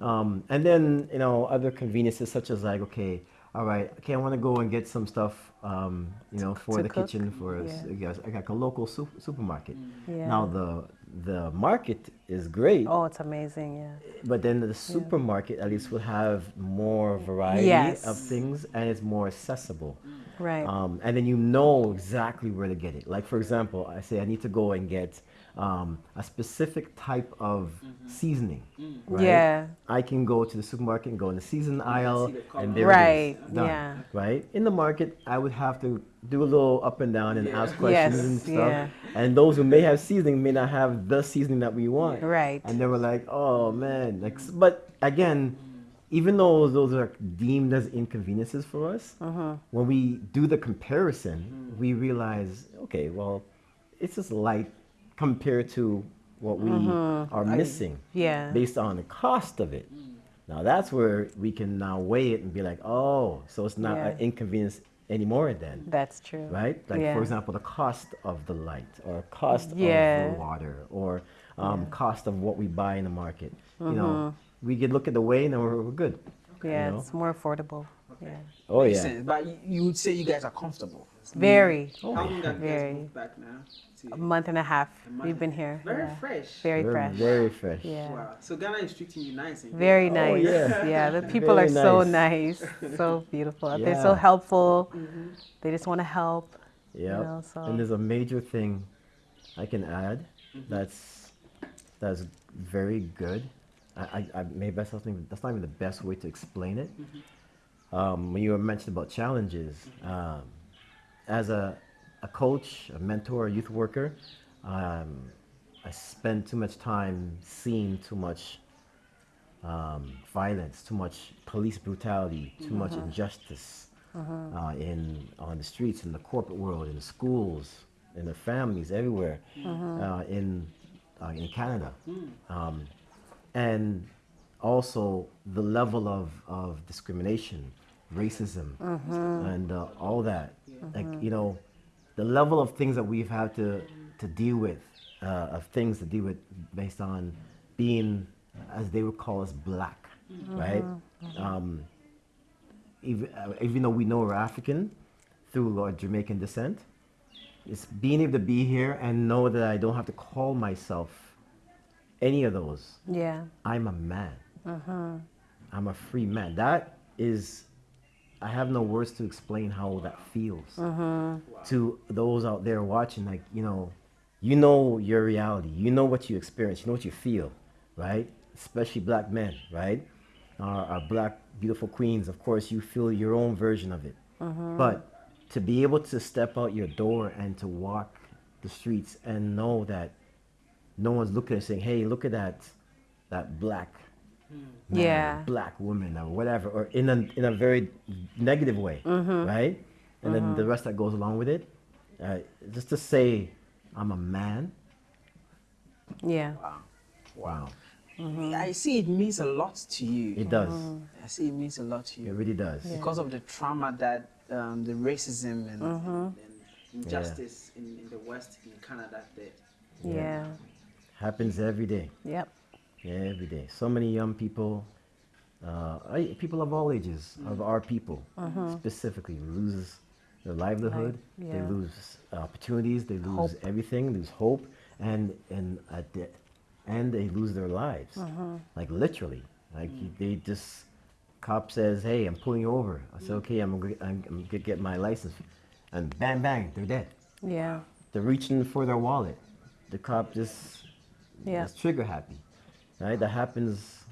Um, and then, you know, other conveniences such as like, okay, all right, okay, I want to go and get some stuff, um, you know, for the cook, kitchen for, yeah. s- yes, like a local su- supermarket. Yeah. Now the the market is great, Oh, it's amazing. Yeah. but then the supermarket at least will have more variety Yes. of things and it's more accessible. Right. Um, and then you know exactly where to get it. Like for example, I say I need to go and get um, a specific type of seasoning. Right? Yeah. I can go to the supermarket and go in the season aisle, the and there Right, it is. Done. yeah. Right. In the market, I would have to do a little up and down and Yeah. ask questions Yes, and stuff. yeah. And those who may have seasoning may not have the seasoning that we want. Right. And they were like, "Oh man!" Like, but again, even though those are deemed as inconveniences for us, Mm-hmm. when we do the comparison, we realize, okay, well, it's just light compared to what we are missing Mm-hmm. Yeah. based on the cost of it. Now that's where we can now weigh it and be like, oh, so it's not an inconvenience anymore then That's true. right? Like Yeah. for example, the cost of the light, or cost of the water, or um, cost of what we buy in the market. You know, Mm-hmm. we could look at the way and then we're, we're good. Yeah, know? it's more affordable. Yeah. Oh Makes yeah. sense. But you- you would say you guys are comfortable. Very. How long have you guys Very. moved back now? To- A month and a half. month We've been here. Very yeah. fresh. Very Very, fresh. very fresh. Yeah. Wow. So Ghana is treating you nice. And Very Oh, nice. yeah. yeah. the *laughs* people Very are so nice. nice, so *laughs* beautiful. They're so Yeah. helpful. They just want to help. Yeah. know, so- And there's a major thing I can add that's that's very good. I, I, I maybe that's something that's not even the best way to explain it. Um, when you were mentioned about challenges, um, as a, a coach, a mentor, a youth worker, um, I spend too much time seeing too much um, violence, too much police brutality, too much injustice uh, in on the streets, in the corporate world, in the schools, in the families, everywhere, uh, in uh, in Canada, um, and also the level of, of discrimination, racism, and uh, all that. Like you know, the level of things that we've had to to deal with, uh, of things to deal with based on being, as they would call us, black, right? Um, even, uh, even though we know we're African through our Jamaican descent, it's being able to be here and know that I don't have to call myself any of those. Yeah. I'm a man. I'm a free man. That is, I have no words to explain how that feels mm-hmm. to those out there watching. Like, you know, you know your reality, you know what you experience, you know what you feel, right? Especially black men, right? Our, our black, beautiful queens, of course, you feel your own version of it. Mm-hmm. But to be able to step out your door and to walk the streets and know that no one's looking and saying, "Hey, look at that, that black man, Yeah. black woman, or whatever," or in a in a very negative way, mm-hmm. right? and then the mm-hmm. rest that goes along with it. Uh, just to say, I'm a man. Yeah. Wow. Wow, mm-hmm. I see it means a lot to you. it does. I see it means a lot to you. It really does. because of the trauma that um, the racism and And injustice in, in the West, in Canada, that Yeah. Happens every day. Yep. Yeah, every day. So many young people, uh, people of all ages, of our people mm-hmm. specifically, lose their livelihood. They yeah. lose opportunities. They lose everything. Lose hope, and and at the end they lose their lives. Mm-hmm. Like literally, like you- they just cop says, "Hey, I'm pulling you over." I said, mm. "Okay, I'm gonna, I'm, I'm gonna get my license," and bang bang, they're dead. Yeah. They're reaching for their wallet. The cop just Yeah. is trigger happy, right? That happens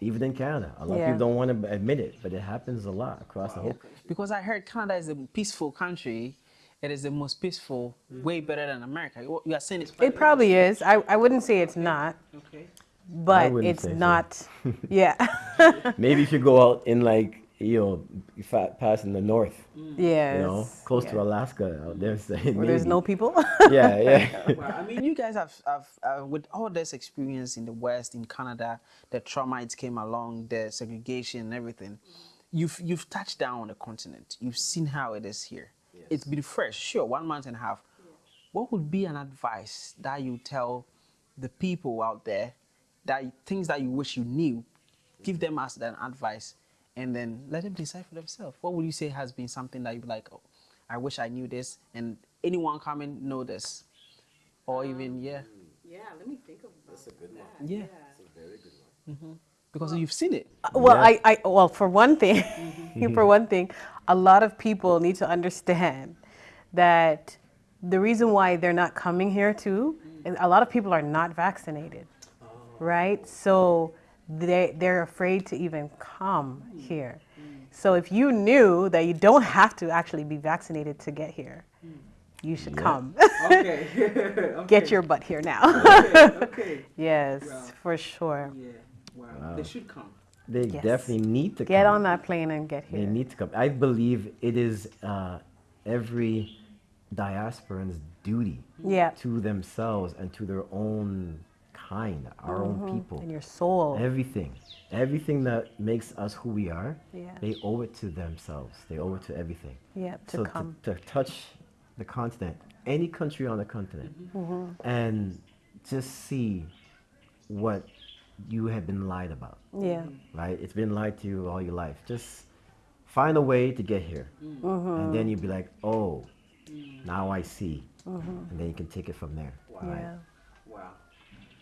even in Canada. A lot Yeah. of people don't want to admit it, but it happens a lot across the whole. because I heard Canada is a peaceful country. It is the most peaceful, way better than America. You you are saying it's It probably is. I, I wouldn't say it's not, okay. but wouldn't it's so. not. *laughs* Yeah. Maybe if you go out in like you know, if I pass in the north, yeah, you know, close to. Alaska out there, say, Where there's no people. *laughs* Yeah, *laughs* yeah. Well, I mean, you guys have, have uh, with all this experience in the West, in Canada, the trauma it came along, the segregation and everything. You've you've touched down on the continent. You've seen how it is here. It's been fresh, sure, one month and a half. What would be an advice that you tell the people out there that things that you wish you knew? Give them as an advice, and then let them decide for themselves. What would you say has been something that you'd be like, oh, I wish I knew this, and anyone coming know this? or even um, yeah, Yeah, let me think of That's a good one. yeah. That's a very good one. Mm-hmm. Because you've seen it. Uh, well, Yeah. I, I, well, for one thing, *laughs* for mm-hmm. one thing, a lot of people need to understand that the reason why they're not coming here too, mm. is a lot of people are not vaccinated, oh. right? So they they're afraid to even come here. So if you knew that you don't have to actually be vaccinated to get here, you should come. Okay. *laughs* okay. get your butt here now. Okay. okay. *laughs* yes, Wow. for sure. Yeah. Wow. They should come. They Yes. definitely need to Get come. on that plane and get here. They need to come. I believe it is uh, every diasporan's duty Yeah. to themselves and to their own kind, our own mm-hmm. people. And your soul. Everything, everything that makes us who we are, Yeah. they owe it to themselves. They owe it to everything. Yeah, to so come. To, to touch the continent, any country on the continent, mm-hmm. mm-hmm. and just see what you have been lied about Yeah. right? It's been lied to you all your life. Just find a way to get here, mm. Mm-hmm. and then you'd be like, oh, mm. now I see, mm-hmm. and then you can take it from there. Right? Yeah.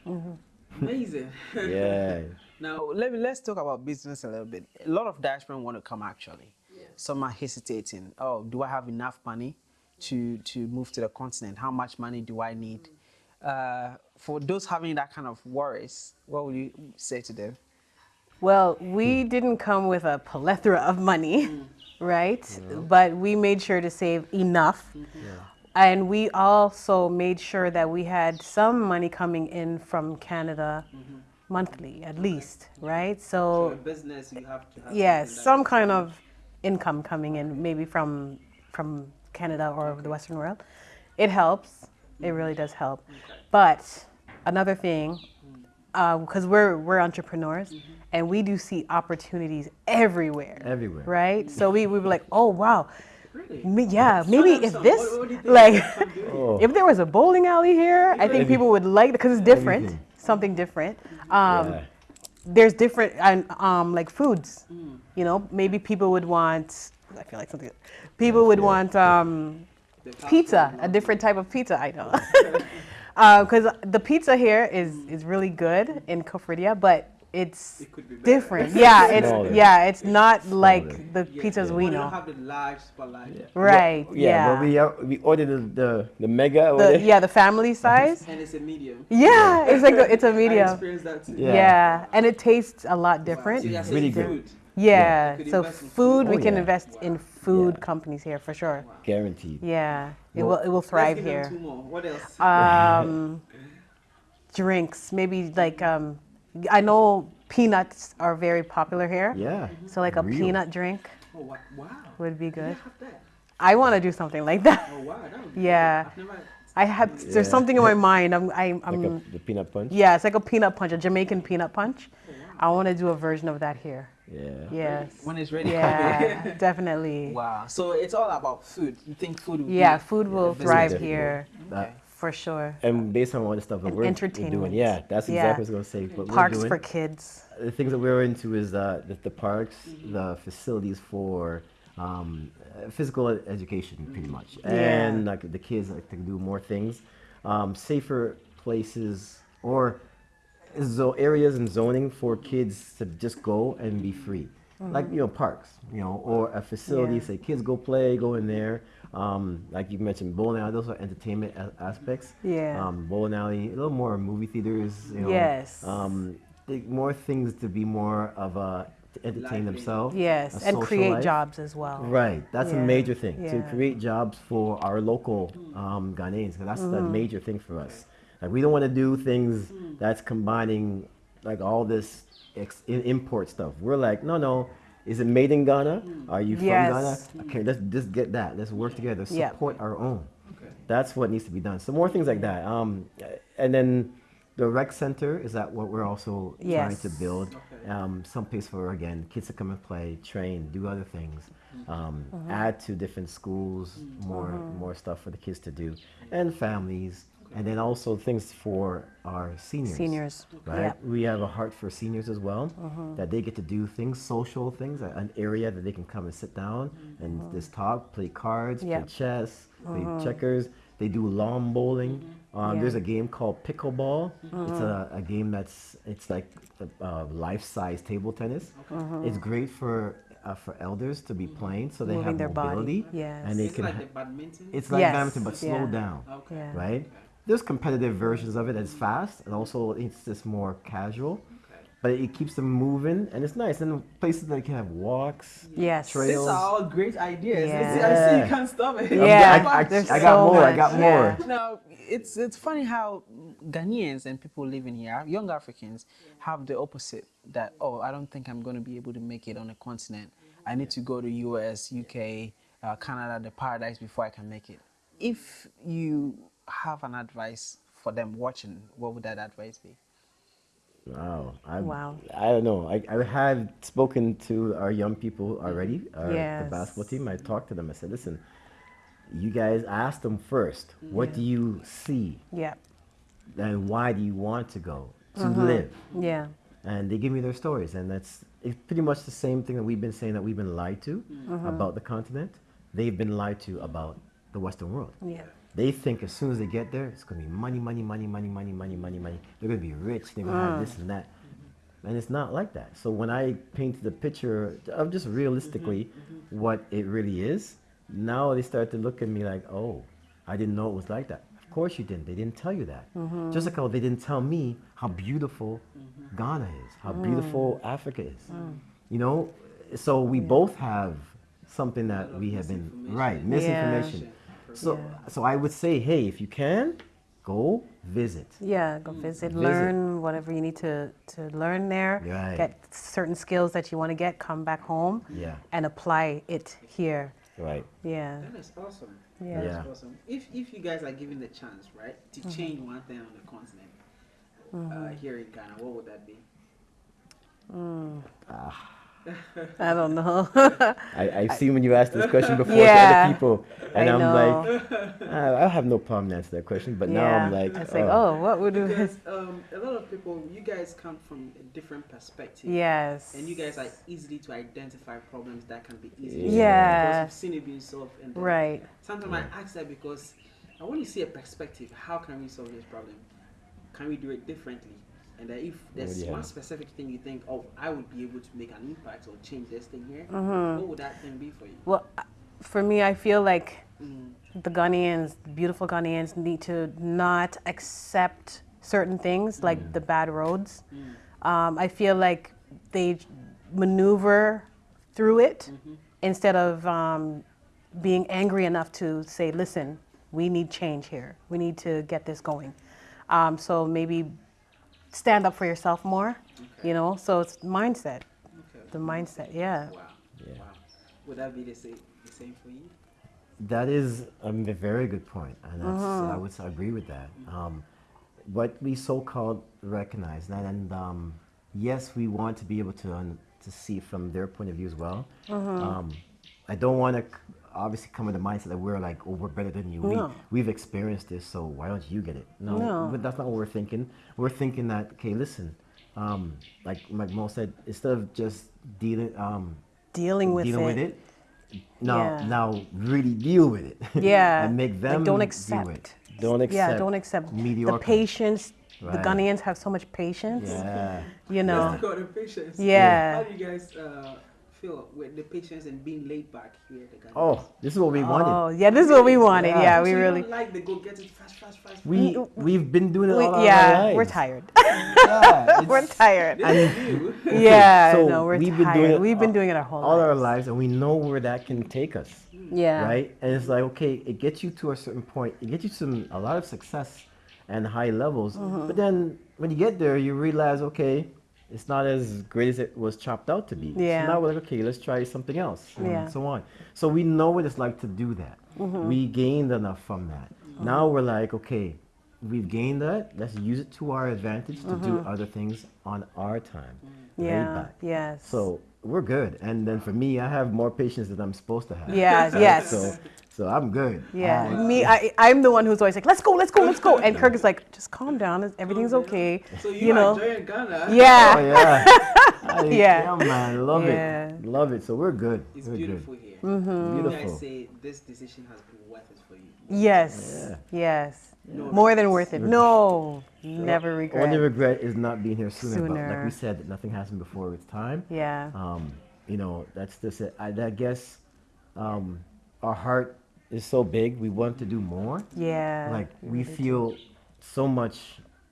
Wow. Mm-hmm. Amazing. Yeah. *laughs* now, Oh, let me let's talk about business a little bit. A lot of diaspora want to come actually. Some are hesitating. Oh, do I have enough money to to move to the continent? How much money do I need? Uh, for those having that kind of worries, what would you say to them? Well, we didn't come with a plethora of money, right? But we made sure to save enough. And we also made sure that we had some money coming in from Canada mm-hmm. monthly, at least, right? for So, a business, you have to have yes, something that- some kind of income coming in, maybe from from Canada or the Western world. It helps. It mm-hmm. really does help. But another thing, mm. um, because we're we're entrepreneurs, mm-hmm. and we do see opportunities everywhere. Everywhere. Right. So we we were like, oh wow. Really? Me- yeah, maybe them if some. this, What- what do you think like, they can do? Oh. if there was a bowling alley here, I think people would like it because it's different, Everything. something different. Um, Yeah. there's different and um like foods you know maybe people would want i feel like something people would want um pizza a different type of pizza i know *laughs* *laughs* because the pizza here is is really good in Koforidua, but it's It could be different *laughs* yeah it's Smaller. yeah it's not like the Yeah, pizzas yeah. we know don't have the large spotlight. right Yeah, yeah but we uh, we ordered the the, the mega. the, what is it? yeah the family size And it's a medium. yeah it's like a, it's a *laughs* I medium experienced that too. Yeah. yeah and it tastes a lot different So you're Really good. food. Yeah, so food, food. we Oh, can yeah. invest in food Yeah. companies here for sure. Guaranteed. Yeah, it will it will thrive here. two more. What else? Um, *laughs* drinks, maybe like um, I know peanuts are very popular here. Yeah. So like a Real. peanut drink oh, wow. would be good. have? I want to do something like that. Oh wow, that be Yeah. I've never. I have Yeah. there's something in my mind. I'm I, I'm Like a, the peanut punch. yeah, it's like a peanut punch, a Jamaican peanut punch. I want to do a version of that here. Yeah. Yes. When it's ready. Yeah, *laughs* definitely. wow. So it's all about food. You think food will Yeah, be food will business thrive difficult. here That- for sure. and based on all the stuff that we're, we're doing, yeah, that's Yeah. exactly what I was gonna say. What Parks we're for kids. the things that we're into is uh, the, the parks, Mm-hmm. the facilities for um, physical education, pretty much, Yeah. and like the kids like to do more things, um, safer places or zo- areas and zoning for kids to just go and be free, like you know parks, you know, or a facility. Mm-hmm. Yeah. Say kids go play, go in there. Um, like you mentioned, bowling alley. Those are entertainment a- aspects. Yeah. Um, bowling alley, a little more movie theaters. You know, Yes. Um, think more things to be more of a to entertain Lively. themselves. Yes, and create life. jobs as well. Right, that's a major thing to create jobs for our local um, Ghanaians. 'cause that's the major thing for us. Like we don't want to do things that's combining like all this ex- i- import stuff. We're like, no, no. Is it made in Ghana? Are you from Ghana? Okay, let's just get that. Let's work together. Yep. Support our own. Okay. That's what needs to be done. So more things like that. Um, and then the rec center is that what we're also trying to build. Okay. Um, some place for again kids to come and play, train, do other things. Mm-hmm. Um, Add to different schools, more more stuff for the kids to do, and families, and then also things for our seniors. Seniors. Right. Yep. Mm-hmm. We have a heart for seniors as well, that they get to do things, social things, an area that they can come and sit down and just talk, play cards, Mm-hmm. Yep. play chess, play checkers. They do lawn bowling. Um, Mm-hmm. Yeah. There's a game called pickleball. It's a, a game that's it's like uh, life-size table tennis. It's great for uh, for elders to be playing, so they Mm-hmm. Moving have their body, mobility, yes. and they It's can. like ha- the badminton. it's like Yes, badminton, but slow down okay. Yeah. right? There's competitive versions of it that's fast, and also it's just more casual. Okay. But it keeps them moving, and it's nice. And places that you can have walks. Yes. Trail- These are all great ideas. Yeah. I see- I see you can't stop it. Yeah, I, I, there's I got so more. I much, got yeah. more. Now, it's it's funny how Ghanaians and people living here, young Africans, have the opposite. That oh, I don't think I'm going to be able to make it on a continent. I need to go to U.S., UK, uh, Canada, the paradise before I can make it. If you have an advice for them watching, what would that advice be? Wow. I, Wow. I don't know. I, I had spoken to our young people already, our, the basketball team. I talked to them. I said, listen, you guys ask them first, what do you see? Yeah. And why do you want to go to Uh-huh. live? Yeah. and they give me their stories and that's it's pretty much the same thing that we've been saying that we've been lied to Mm-hmm. about the continent they've been lied to about the western world Yeah. They think as soon as they get there, it's going to be money, money, money, money, money, money, money, money. They're going to be rich. They're going to have mm. this and that. And it's not like that. So when I paint the picture of just realistically mm-hmm, mm-hmm. what it really is, now they start to look at me like, oh, I didn't know it was like that. Of course you didn't. They didn't tell you that. Mm-hmm. Just like how they didn't tell me how beautiful mm-hmm. Ghana is, how beautiful mm. Africa is. Mm. You know, so we yeah. both have something that we have been right misinformation. Yeah so so i would say hey if you can go visit Yeah, go visit, Visit. learn whatever you need to, to learn there. Right. Get certain skills that you want to get, come back home yeah and apply it here. right Yeah. That is awesome. Yeah. That is Yeah. awesome. If if you guys are given the chance, right, to Mm-hmm. change one thing on the continent, uh, here in Ghana, what would that be? I don't know. *laughs* I, I've seen when you asked this question before to other people, and I am know. like, I, *laughs* I have no problem to answer that question. But now I'm Yeah. like, it's like, oh, oh, what would do Because *laughs* um, a lot of people, you guys come from a different perspective. Yes. And you guys are easily to identify problems that can be easily solved Yeah. because you've seen it being solved. And then Right. Sometimes I ask that because I want to see a perspective. How can we solve this problem? Can we do it differently? And then if there's Yeah. one specific thing you think, oh, I would be able to make an impact or change this thing here, Mm-hmm. what would that thing be for you? Well, uh, for me, I feel like Mm. the Ghanaians, the beautiful Ghanaians, need to not accept certain things like the bad roads. Um, I feel like they maneuver through it instead of um, being angry enough to say, listen, we need change here. We need to get this going. Um, so maybe stand up for yourself more, you know? So it's mindset, Okay. the mindset, yeah. Wow. Yeah. Wow. Would that be the same, the same for you? that is um, a very good point, and that's, Mm-hmm. I would agree with that. Um, what we so-called recognize that, and um, yes, we want to be able to un- to see from their point of view as well. Mm-hmm. Um, I don't want to obviously come with the mindset that we're like, oh, we're better than you. We, No. we've experienced this, so why don't you get it? No, No. but that's not what we're thinking. We're thinking that, okay, listen, um, like like Mo said, instead of just dealing um, Dealing with dealing it. with it. Now, Yeah. now really deal with it. *laughs* Yeah. and make Like, them don't deal accept. it. Don't accept. Yeah, don't accept mediocre. the patience. The Right. Ghanaians have so much patience. Yeah. You know. Let's go to patience. Yeah. How do you guys uh, feel with the patience and being laid back here at the Ghana? Oh, this is what we wanted. Oh, yeah, this is what we wanted. Yeah. Yeah, So we you really. don't like the go get it fast, fast, fast. We we've been doing it we- all our yeah, lives. *laughs* *laughs* we're tired. Yeah, we're tired. This is. *laughs* Yeah, So no, we're we've tired. been doing it we've been all- doing it our whole all our lives. lives, and we know where that can take us. Yeah. right? And it's like, okay, it gets you to a certain point. It gets you some a lot of success and high levels. Mm-hmm. But then when you get there, you realize, okay, it's not as great as it was chopped out to be. Yeah. So now we're like, okay, let's try something else, and Yeah. Mm-hmm. so on. So we know what it's like to do that. Mm-hmm. We gained enough from that. Now we're like, okay, we've gained that. Let's use it to our advantage to do other things on our time. Mm-hmm. Yeah. Yes. So we're good. And then for me, I have more patience than I'm supposed to have. Yes, *laughs* yes. So, so I'm good. Yeah, me, I, I'm the one who's always like, let's go, let's go, let's go. And Kirk is like, just calm down, everything's okay. So you, You are know? enjoying Ghana. *laughs* oh, Yeah, *laughs* yeah. I- Yeah. man. Love Yeah. it. Love it. So we're good. It's we're beautiful good. here. Mm-hmm. You Beautiful. guys say this decision has been worth it for you. yes, Yeah. yes. No More than worth it. No, never regret. Only regret is not being here sooner. But like we said, nothing happened before its time. Yeah, Um, you know, that's just it. I, I guess um, our heart is so big. We want to do more. yeah. like we feel so much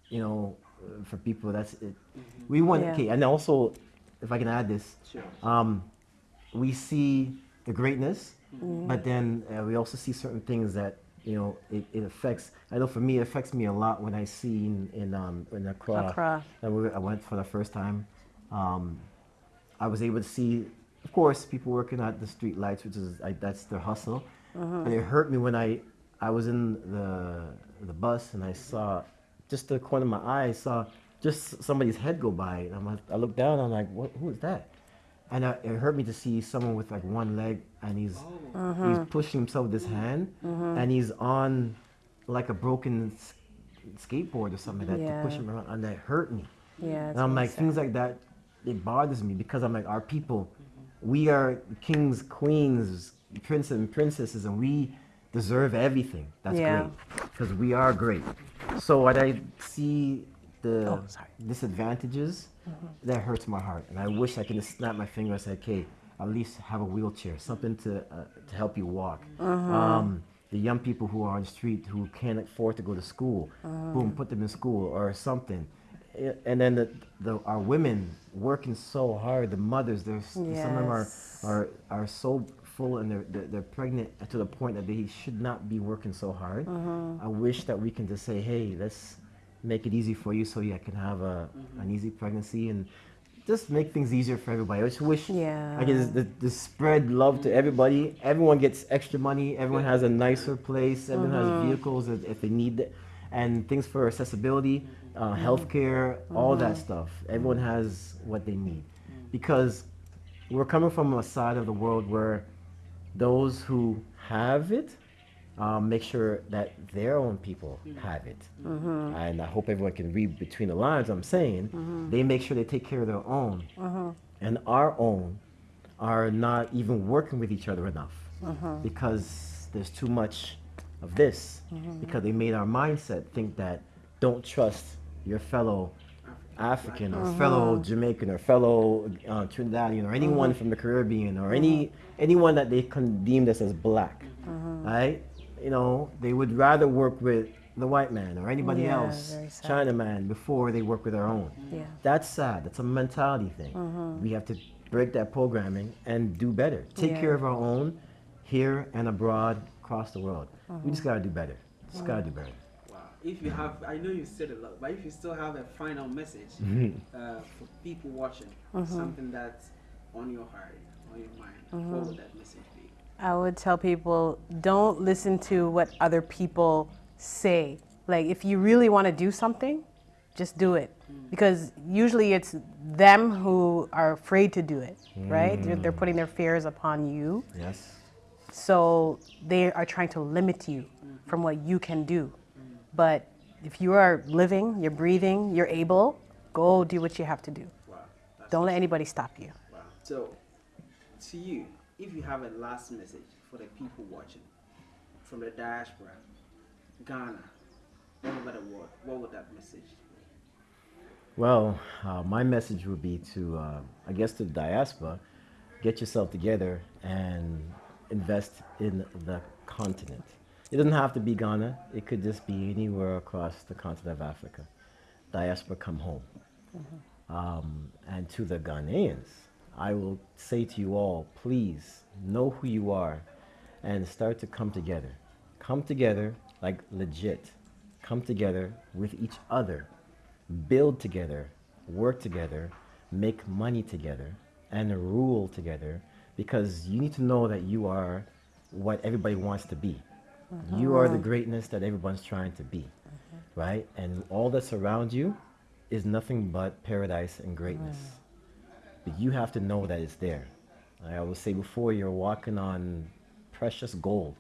you know uh, for people that's it we want Yeah. okay and also if i can add this Sure. um we see the greatness Mm-hmm. but then uh, we also see certain things that you know it, it affects i know for me it affects me a lot when i see in in um in accra, Accra. I we- I went for the first time um i was able to see of course people working at the street lights which is I, that's their hustle Mm-hmm. and it hurt me when i i was in the the bus and i saw just the corner of my eye I saw just somebody's head go by and I'm like, i looked down and i'm like what who is that and I, it hurt me to see someone with like one leg and he's Mm-hmm. he's pushing himself with his hand and he's on like a broken s- skateboard or something like that to push him around and that hurt me yeah. and I'm like things like that it bothers me because I'm like our people we are kings queens princes and princesses and we deserve everything. That's Yeah. great because we are great. So when I see the Oh, disadvantages that hurts my heart and I wish I could just snap my finger and say okay at least have a wheelchair something to uh, to help you walk. Um, the young people who are on the street who can't afford to go to school boom put them in school or something. And then the, the our women working so hard the mothers there's some of them are are are so full and they're, they're they're pregnant to the point that they should not be working so hard. Mm-hmm. i wish that we can just say hey let's make it easy for you so you can have a, an easy pregnancy and just make things easier for everybody. I just wish Yeah. i just, just, just spread love to everybody. Everyone gets extra money. Everyone has a nicer place. Everyone Mm-hmm. has vehicles if, if they need it. And things for accessibility uh, Mm-hmm. healthcare all that stuff. Everyone has what they need. Because we're coming from a side of the world where those who have it um, make sure that their own people have it. Mm-hmm. And I hope everyone can read between the lines. I'm saying. Mm-hmm. They make sure they take care of their own, mm-hmm. and our own are not even working with each other enough. Because there's too much of this. Because they made our mindset think that don't trust your fellow African or fellow Jamaican or fellow uh, Trinidadian or anyone from the Caribbean or any anyone that they condemned us as black, uh-huh. right? You know, they would rather work with the white man or anybody Yeah, else, very sad. Chinaman, before they work with our own. Yeah. That's sad. That's a mentality thing. Uh-huh. We have to break that programming and do better. Take Yeah. care of our own here and abroad across the world. We just uh-huh. gotta do better. Just gotta do better. Wow. If you have, I know you said a lot, but if you still have a final message *laughs* uh, for people watching, something that's on your heart, on your mind, what would mm-hmm. that message be? I would tell people don't listen to what other people say. Like, if you really want to do something, just do it. Mm. Because usually it's them who are afraid to do it, right? They're, they're mm. putting their fears upon you. Yes. So they are trying to limit you mm-hmm. from what you can do. Mm. But if you are living, you're breathing, you're able, go do what you have to do. Wow. Don't let anybody stop you. Wow. So, to you, if you have a last message for the people watching from the diaspora, Ghana, all over the world, what would that message be? Well, uh, my message would be to, uh, I guess, to the diaspora, get yourself together and invest in the continent. It doesn't have to be Ghana. It could just be anywhere across the continent of Africa. Diaspora, come home. Um, and to the Ghanaians, I will say to you all, please know who you are and start to come together. Come together like legit. Come together with each other. Build together. Work together. Make money together. And rule together because you need to know that you are what everybody wants to be. You are the uh-huh. greatness that everyone's trying to be. Uh-huh. Right? And all that's around you is nothing but paradise and greatness. But you have to know that it's there. I will say before, you're walking on precious gold,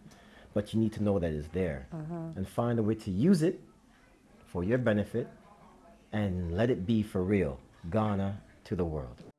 but you need to know that it's there uh-huh. and find a way to use it for your benefit and let it be for real. Ghana to the world.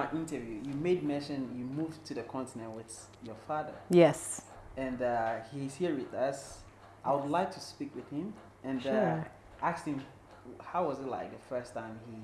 Our interview, you made mention you moved to the continent with your father, Yes. and uh, he's here with us. I would like to speak with him and uh, ask him how was it like the first time he,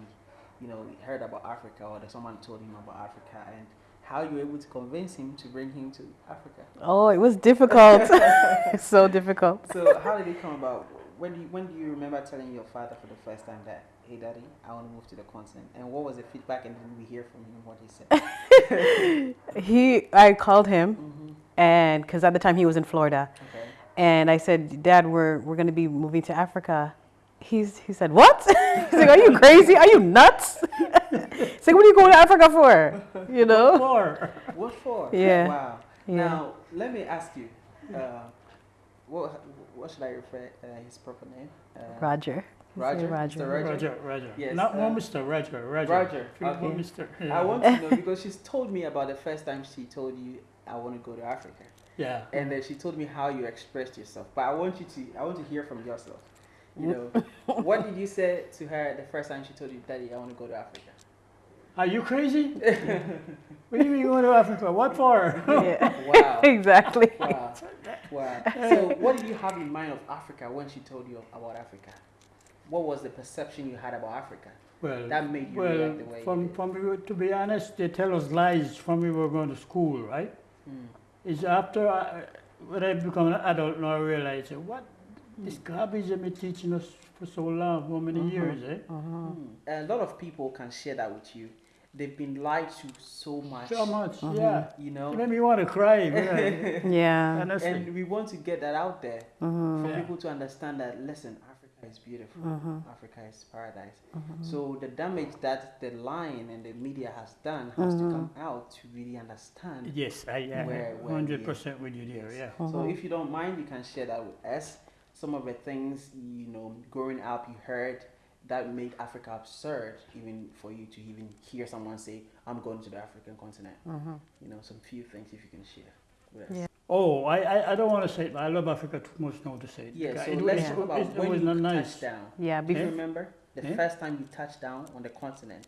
you know, heard about Africa or that someone told him about Africa, and how you were able to convince him to bring him to Africa. Oh, it was difficult. *laughs* *laughs* so difficult. So how did it come about? When do you, when do you remember telling your father for the first time that, hey, daddy, I want to move to the continent? And what was the feedback? And did we hear from him what he said? *laughs* He, I called him, hmm and because at the time he was in Florida, Okay. and I said, Dad, we're we're gonna be moving to Africa. He's he said, What? *laughs* He's like, Are you crazy? Are you nuts? *laughs* He's like, What are you going to Africa for? You know? For What for? Yeah. Wow. Yeah. Now let me ask you, uh, what what should I refer uh, his proper name? Uh, Roger. Say Roger. Roger. Mr. Roger. Roger, Roger. Yes, Not uh, more Mr. Roger, Roger. Roger, okay. more Mr. *laughs* I want to know because she's told me about the first time she told you I want to go to Africa, yeah. and then she told me how you expressed yourself. But I want you to I want to hear from yourself. You know, what did you say to her the first time she told you, Daddy, I want to go to Africa? Are you crazy? *laughs* what do you mean you going to Africa? What for? Yeah. *laughs* Wow. exactly. Wow. Wow. So, what did you have in mind of Africa when she told you about Africa? What was the perception you had about Africa well, that made you well, react the way from, you did? from we were, to be honest, they tell us lies from we were going to school, right? Mm. It's after I, when I become an adult now I realize what this garbage they've been teaching us for so long, how many years, eh? Mm. A lot of people can share that with you. They've been lied to so much. So much, yeah. You know, It know, made me want to cry, really. *laughs* Yeah. honestly. and we want to get that out there Mm-hmm. for Yeah. people to understand that. Listen, Africa is beautiful. Mm-hmm. Africa is paradise. Mm-hmm. So the damage that the lying and the media has done has to come mm-hmm. out to really understand. Yes, I am Where- where hundred percent with you there. Yes. Yeah. So mm-hmm. if you don't mind, you can share that with us. Some of the things you know, growing up, you heard that made Africa absurd, even for you to even hear someone say, "I'm going to the African continent." You know, some few things if you can share with us. Yeah. Oh, I, I, I don't want to say it, but I love Africa too much now to say it. Yeah. So it let's was, talk about it, it when was you not nice. touched down. Yeah. Do you remember the Eh? first time you touched down on the continent?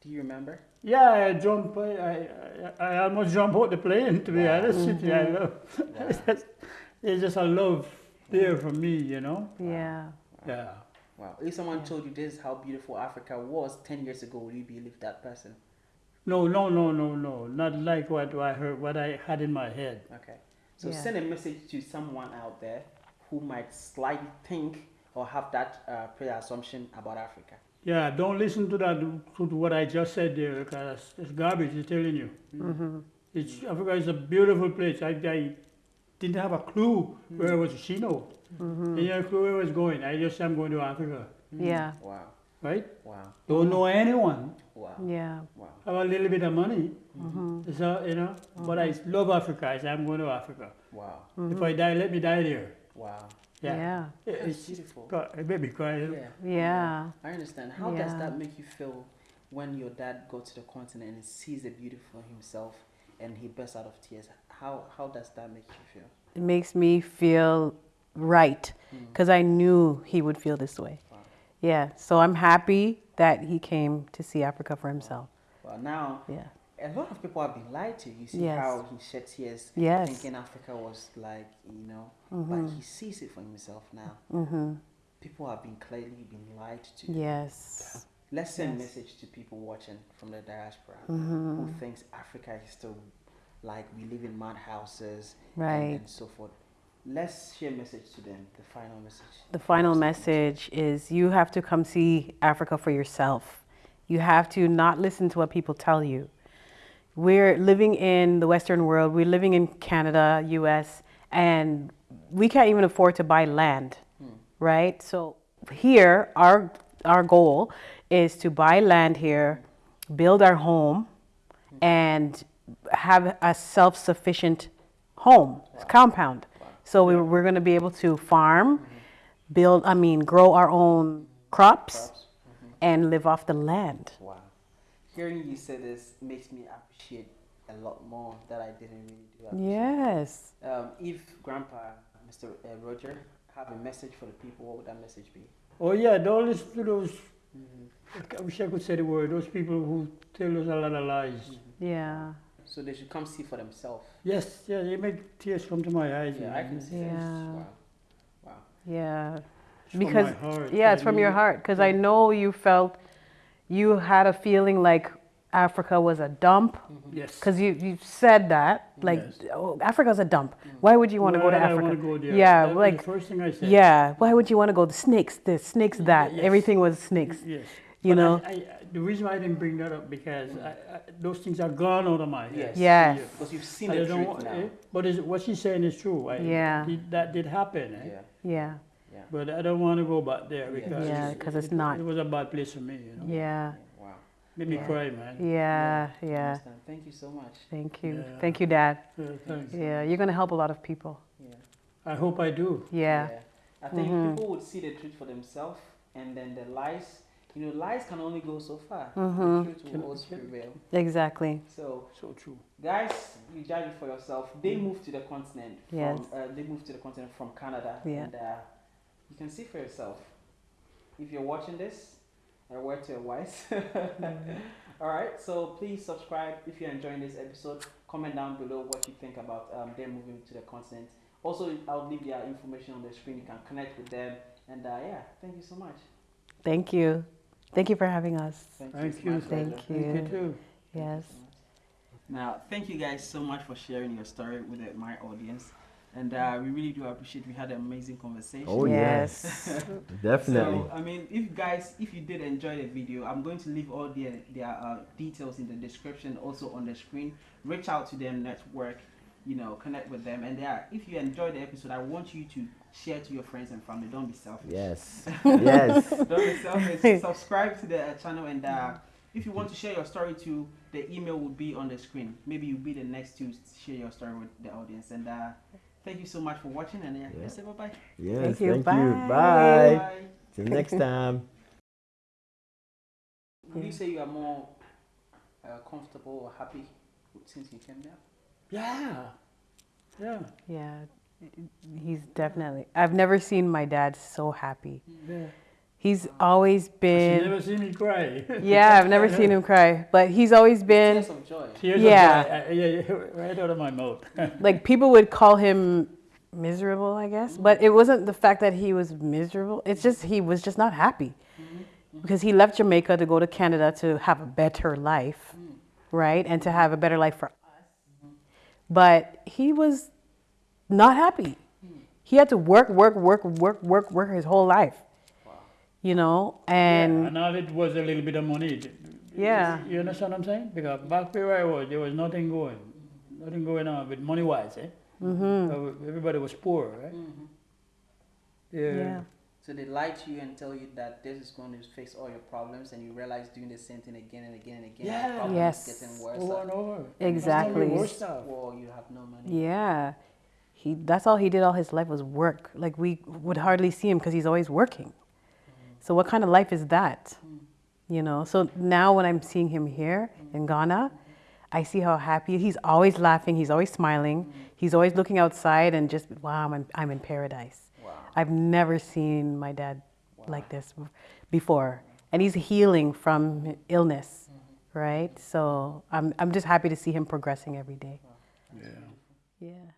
Do you remember? Yeah, I jump. I, I, I I almost jump out the plane. To be Wow. honest with you, I Mm-hmm. love. Wow. *laughs* It's just- it's just a love there for me, you know. yeah. Yeah. Wow. If someone told you this is how beautiful Africa was ten years ago, would you believe that person? No, no, no, no, no. Not like what I heard, what I had in my head. Okay. So Yeah. send a message to someone out there who might slightly think or have that uh, pre-assumption about Africa. Yeah, don't listen to that to what I just said there because it's garbage. I'm telling you. Mm-hmm. Mm-hmm. It's Africa is a beautiful place. I, I didn't have a clue mm-hmm. where I was. She know. I didn't have a clue where I was going. I just said I'm going to Africa, Yeah. Wow, right? wow, Don't know anyone. Wow, Yeah. wow. Have a little bit of money. Mm-hmm. So you know, but I mm-hmm. love Africa. I say I'm going to Africa. Wow, If I die, let me die there. wow. Yeah. Yeah. It's That's beautiful. God, it made me cry. Yeah. Yeah. I understand. How does that make you feel when your dad goes to the continent and sees the beauty for himself and he bursts out of tears? How how does that make you feel? It makes me feel right mm. because I knew he would feel this way. Wow. Yeah. So I'm happy that he came to see Africa for himself. Well, now Yeah. a lot of people have been lied to. You see Yes. how he shed tears, Yes. thinking Africa was like you know, but he sees it for himself now. Mm-hmm. People have been clearly been lied to. Yes. Let's send Yes. message to people watching from the diaspora Mm-hmm. who thinks Africa is still like we live in mad houses Right. and, and so forth. Let's share a message to them. The final message. The final message is you have to come see Africa for yourself. You have to not listen to what people tell you. We're living in the Western world, we're living in Canada, US, and we can't even afford to buy land, hmm. right? So here, our, our goal is to buy land here, build our home, hmm. and have a self sufficient home, compound. So we, we're going to be able to farm, build, I mean, grow our own crops, Perhaps? and live off the land. Wow. Hearing you say this makes me appreciate a lot more that I didn't really do. appreciate. Yes. Um, if Grandpa, Mr. Uh, Roger, have a message for the people, what would that message be? Oh yeah, don't listen to those. I wish I could say the word. Those people who tell us a lot of lies. Yeah. So they should come see for themselves. Yes, yeah, they make tears come to my eyes. Yeah, I can see Yeah. this. Wow. Wow. Yeah. It's from Because, my heart. yeah, I it's from your mean, heart. Because I know you felt, you had a feeling like Africa was a dump. Mm-hmm. Yes. Because you, you said that, like, Yes. oh, Africa's a dump. Mm. Why would you want to go to Africa? wanna go there? Yeah, That was like, the first thing I said. yeah, why would you want to go? The snakes, the snakes, that. yes. Everything was snakes. Yes. You But know? I, I, the reason why I didn't bring that up because I, I, those things are gone out of my head. Yes. Yes. Because you've seen I the truth want- now. eh, But is, what she's saying is true. I, Yeah. did- that did happen. Eh? Yeah. Yeah. Yeah. But I don't want to go back there because Yeah. because Yeah, 'cause it's it, not. It was a bad place for me. You know. Yeah. Wow. Made me Yeah. cry, man. Yeah. I Yeah. Thank you so much. Thank you. Yeah. Thank you, Dad. Yeah, thanks. Yeah, you're going to help a lot of people. Yeah. I hope I do. Yeah. I think Mhm. people would see the truth for themselves and then the lies. You know, lies can only go so far. Mhm. The truth will always prevail. Exactly. So, So true. guys, you judge it for yourself. They moved to the continent. From, Yes. uh, they moved to the continent from Canada. Yeah. And uh, you can see for yourself. If you're watching this, a word to your wise. *laughs* All right. So please subscribe if you're enjoying this episode. Comment down below what you think about um, them moving to the continent. Also, I'll leave their information on the screen. You can connect with them. And uh, yeah, thank you so much. Thank you. Thank you for having us. Thank, Thank It's you. Thank you. Thank you you. too. Yes. Now, thank you guys so much for sharing your story with uh, my audience. And uh, we really do appreciate we had an amazing conversation. Oh, yes. *laughs* Definitely. So, I mean, if you guys, if you did enjoy the video, I'm going to leave all their, their uh, details in the description, also on the screen. Reach out to them, network, you know, connect with them. And yeah, if you enjoyed the episode, I want you to share to your friends and family. Don't be selfish. Yes. *laughs* yes. Don't be selfish. *laughs* Subscribe to the uh, channel and uh, if you want to share your story too, the email will be on the screen. Maybe you'll be the next to share your story with the audience. And uh, thank you so much for watching. And yeah, Yeah. say bye bye. Yes. Thank you. Thank you. Bye. Bye. Till next *laughs* time. Would you say you are more uh, comfortable or happy since you came there? Yeah. Yeah. Yeah. He's definitely. I've never seen my dad so happy. yeah. He's always She been. never seen me cry. Yeah, I've never seen him cry, but he's always been. Tears of joy. Tears Yeah. of joy, yeah, yeah, *laughs* right out of my mouth. *laughs* Like people would call him miserable, I guess, mm-hmm. but it wasn't the fact that he was miserable. It's just he was just not happy mm-hmm. because he left Jamaica to go to Canada to have a better life, mm. right, and to have a better life for us. Mm-hmm. But he was not happy. He had to work, work, work, work, work, work his whole life. you know, and and all it was a little bit of money. Yeah. You understand what I'm saying? Because back where I was, there was nothing going, nothing going on with money wise, eh? Mm-hmm. Everybody was poor, right? Yeah. yeah. So they lie to you and tell you that this is going to fix all your problems, and you realize doing the same thing again and again and again. Yeah. Yes. getting worse. Over and over. Exactly. Worse stuff. Or you have no money. Yeah. He that's all he did all his life was work. Like we would hardly see him because he's always working. So what kind of life is that? Mm-hmm. You know. So now when I'm seeing him here in mm-hmm. Ghana, I see how happy he's always laughing, he's always smiling, mm-hmm. he's always looking outside and just wow, I'm in, I'm in paradise. Wow. I've never seen my dad like this before. And he's healing from illness, right? So I'm I'm just happy to see him progressing every day. Yeah. Yeah.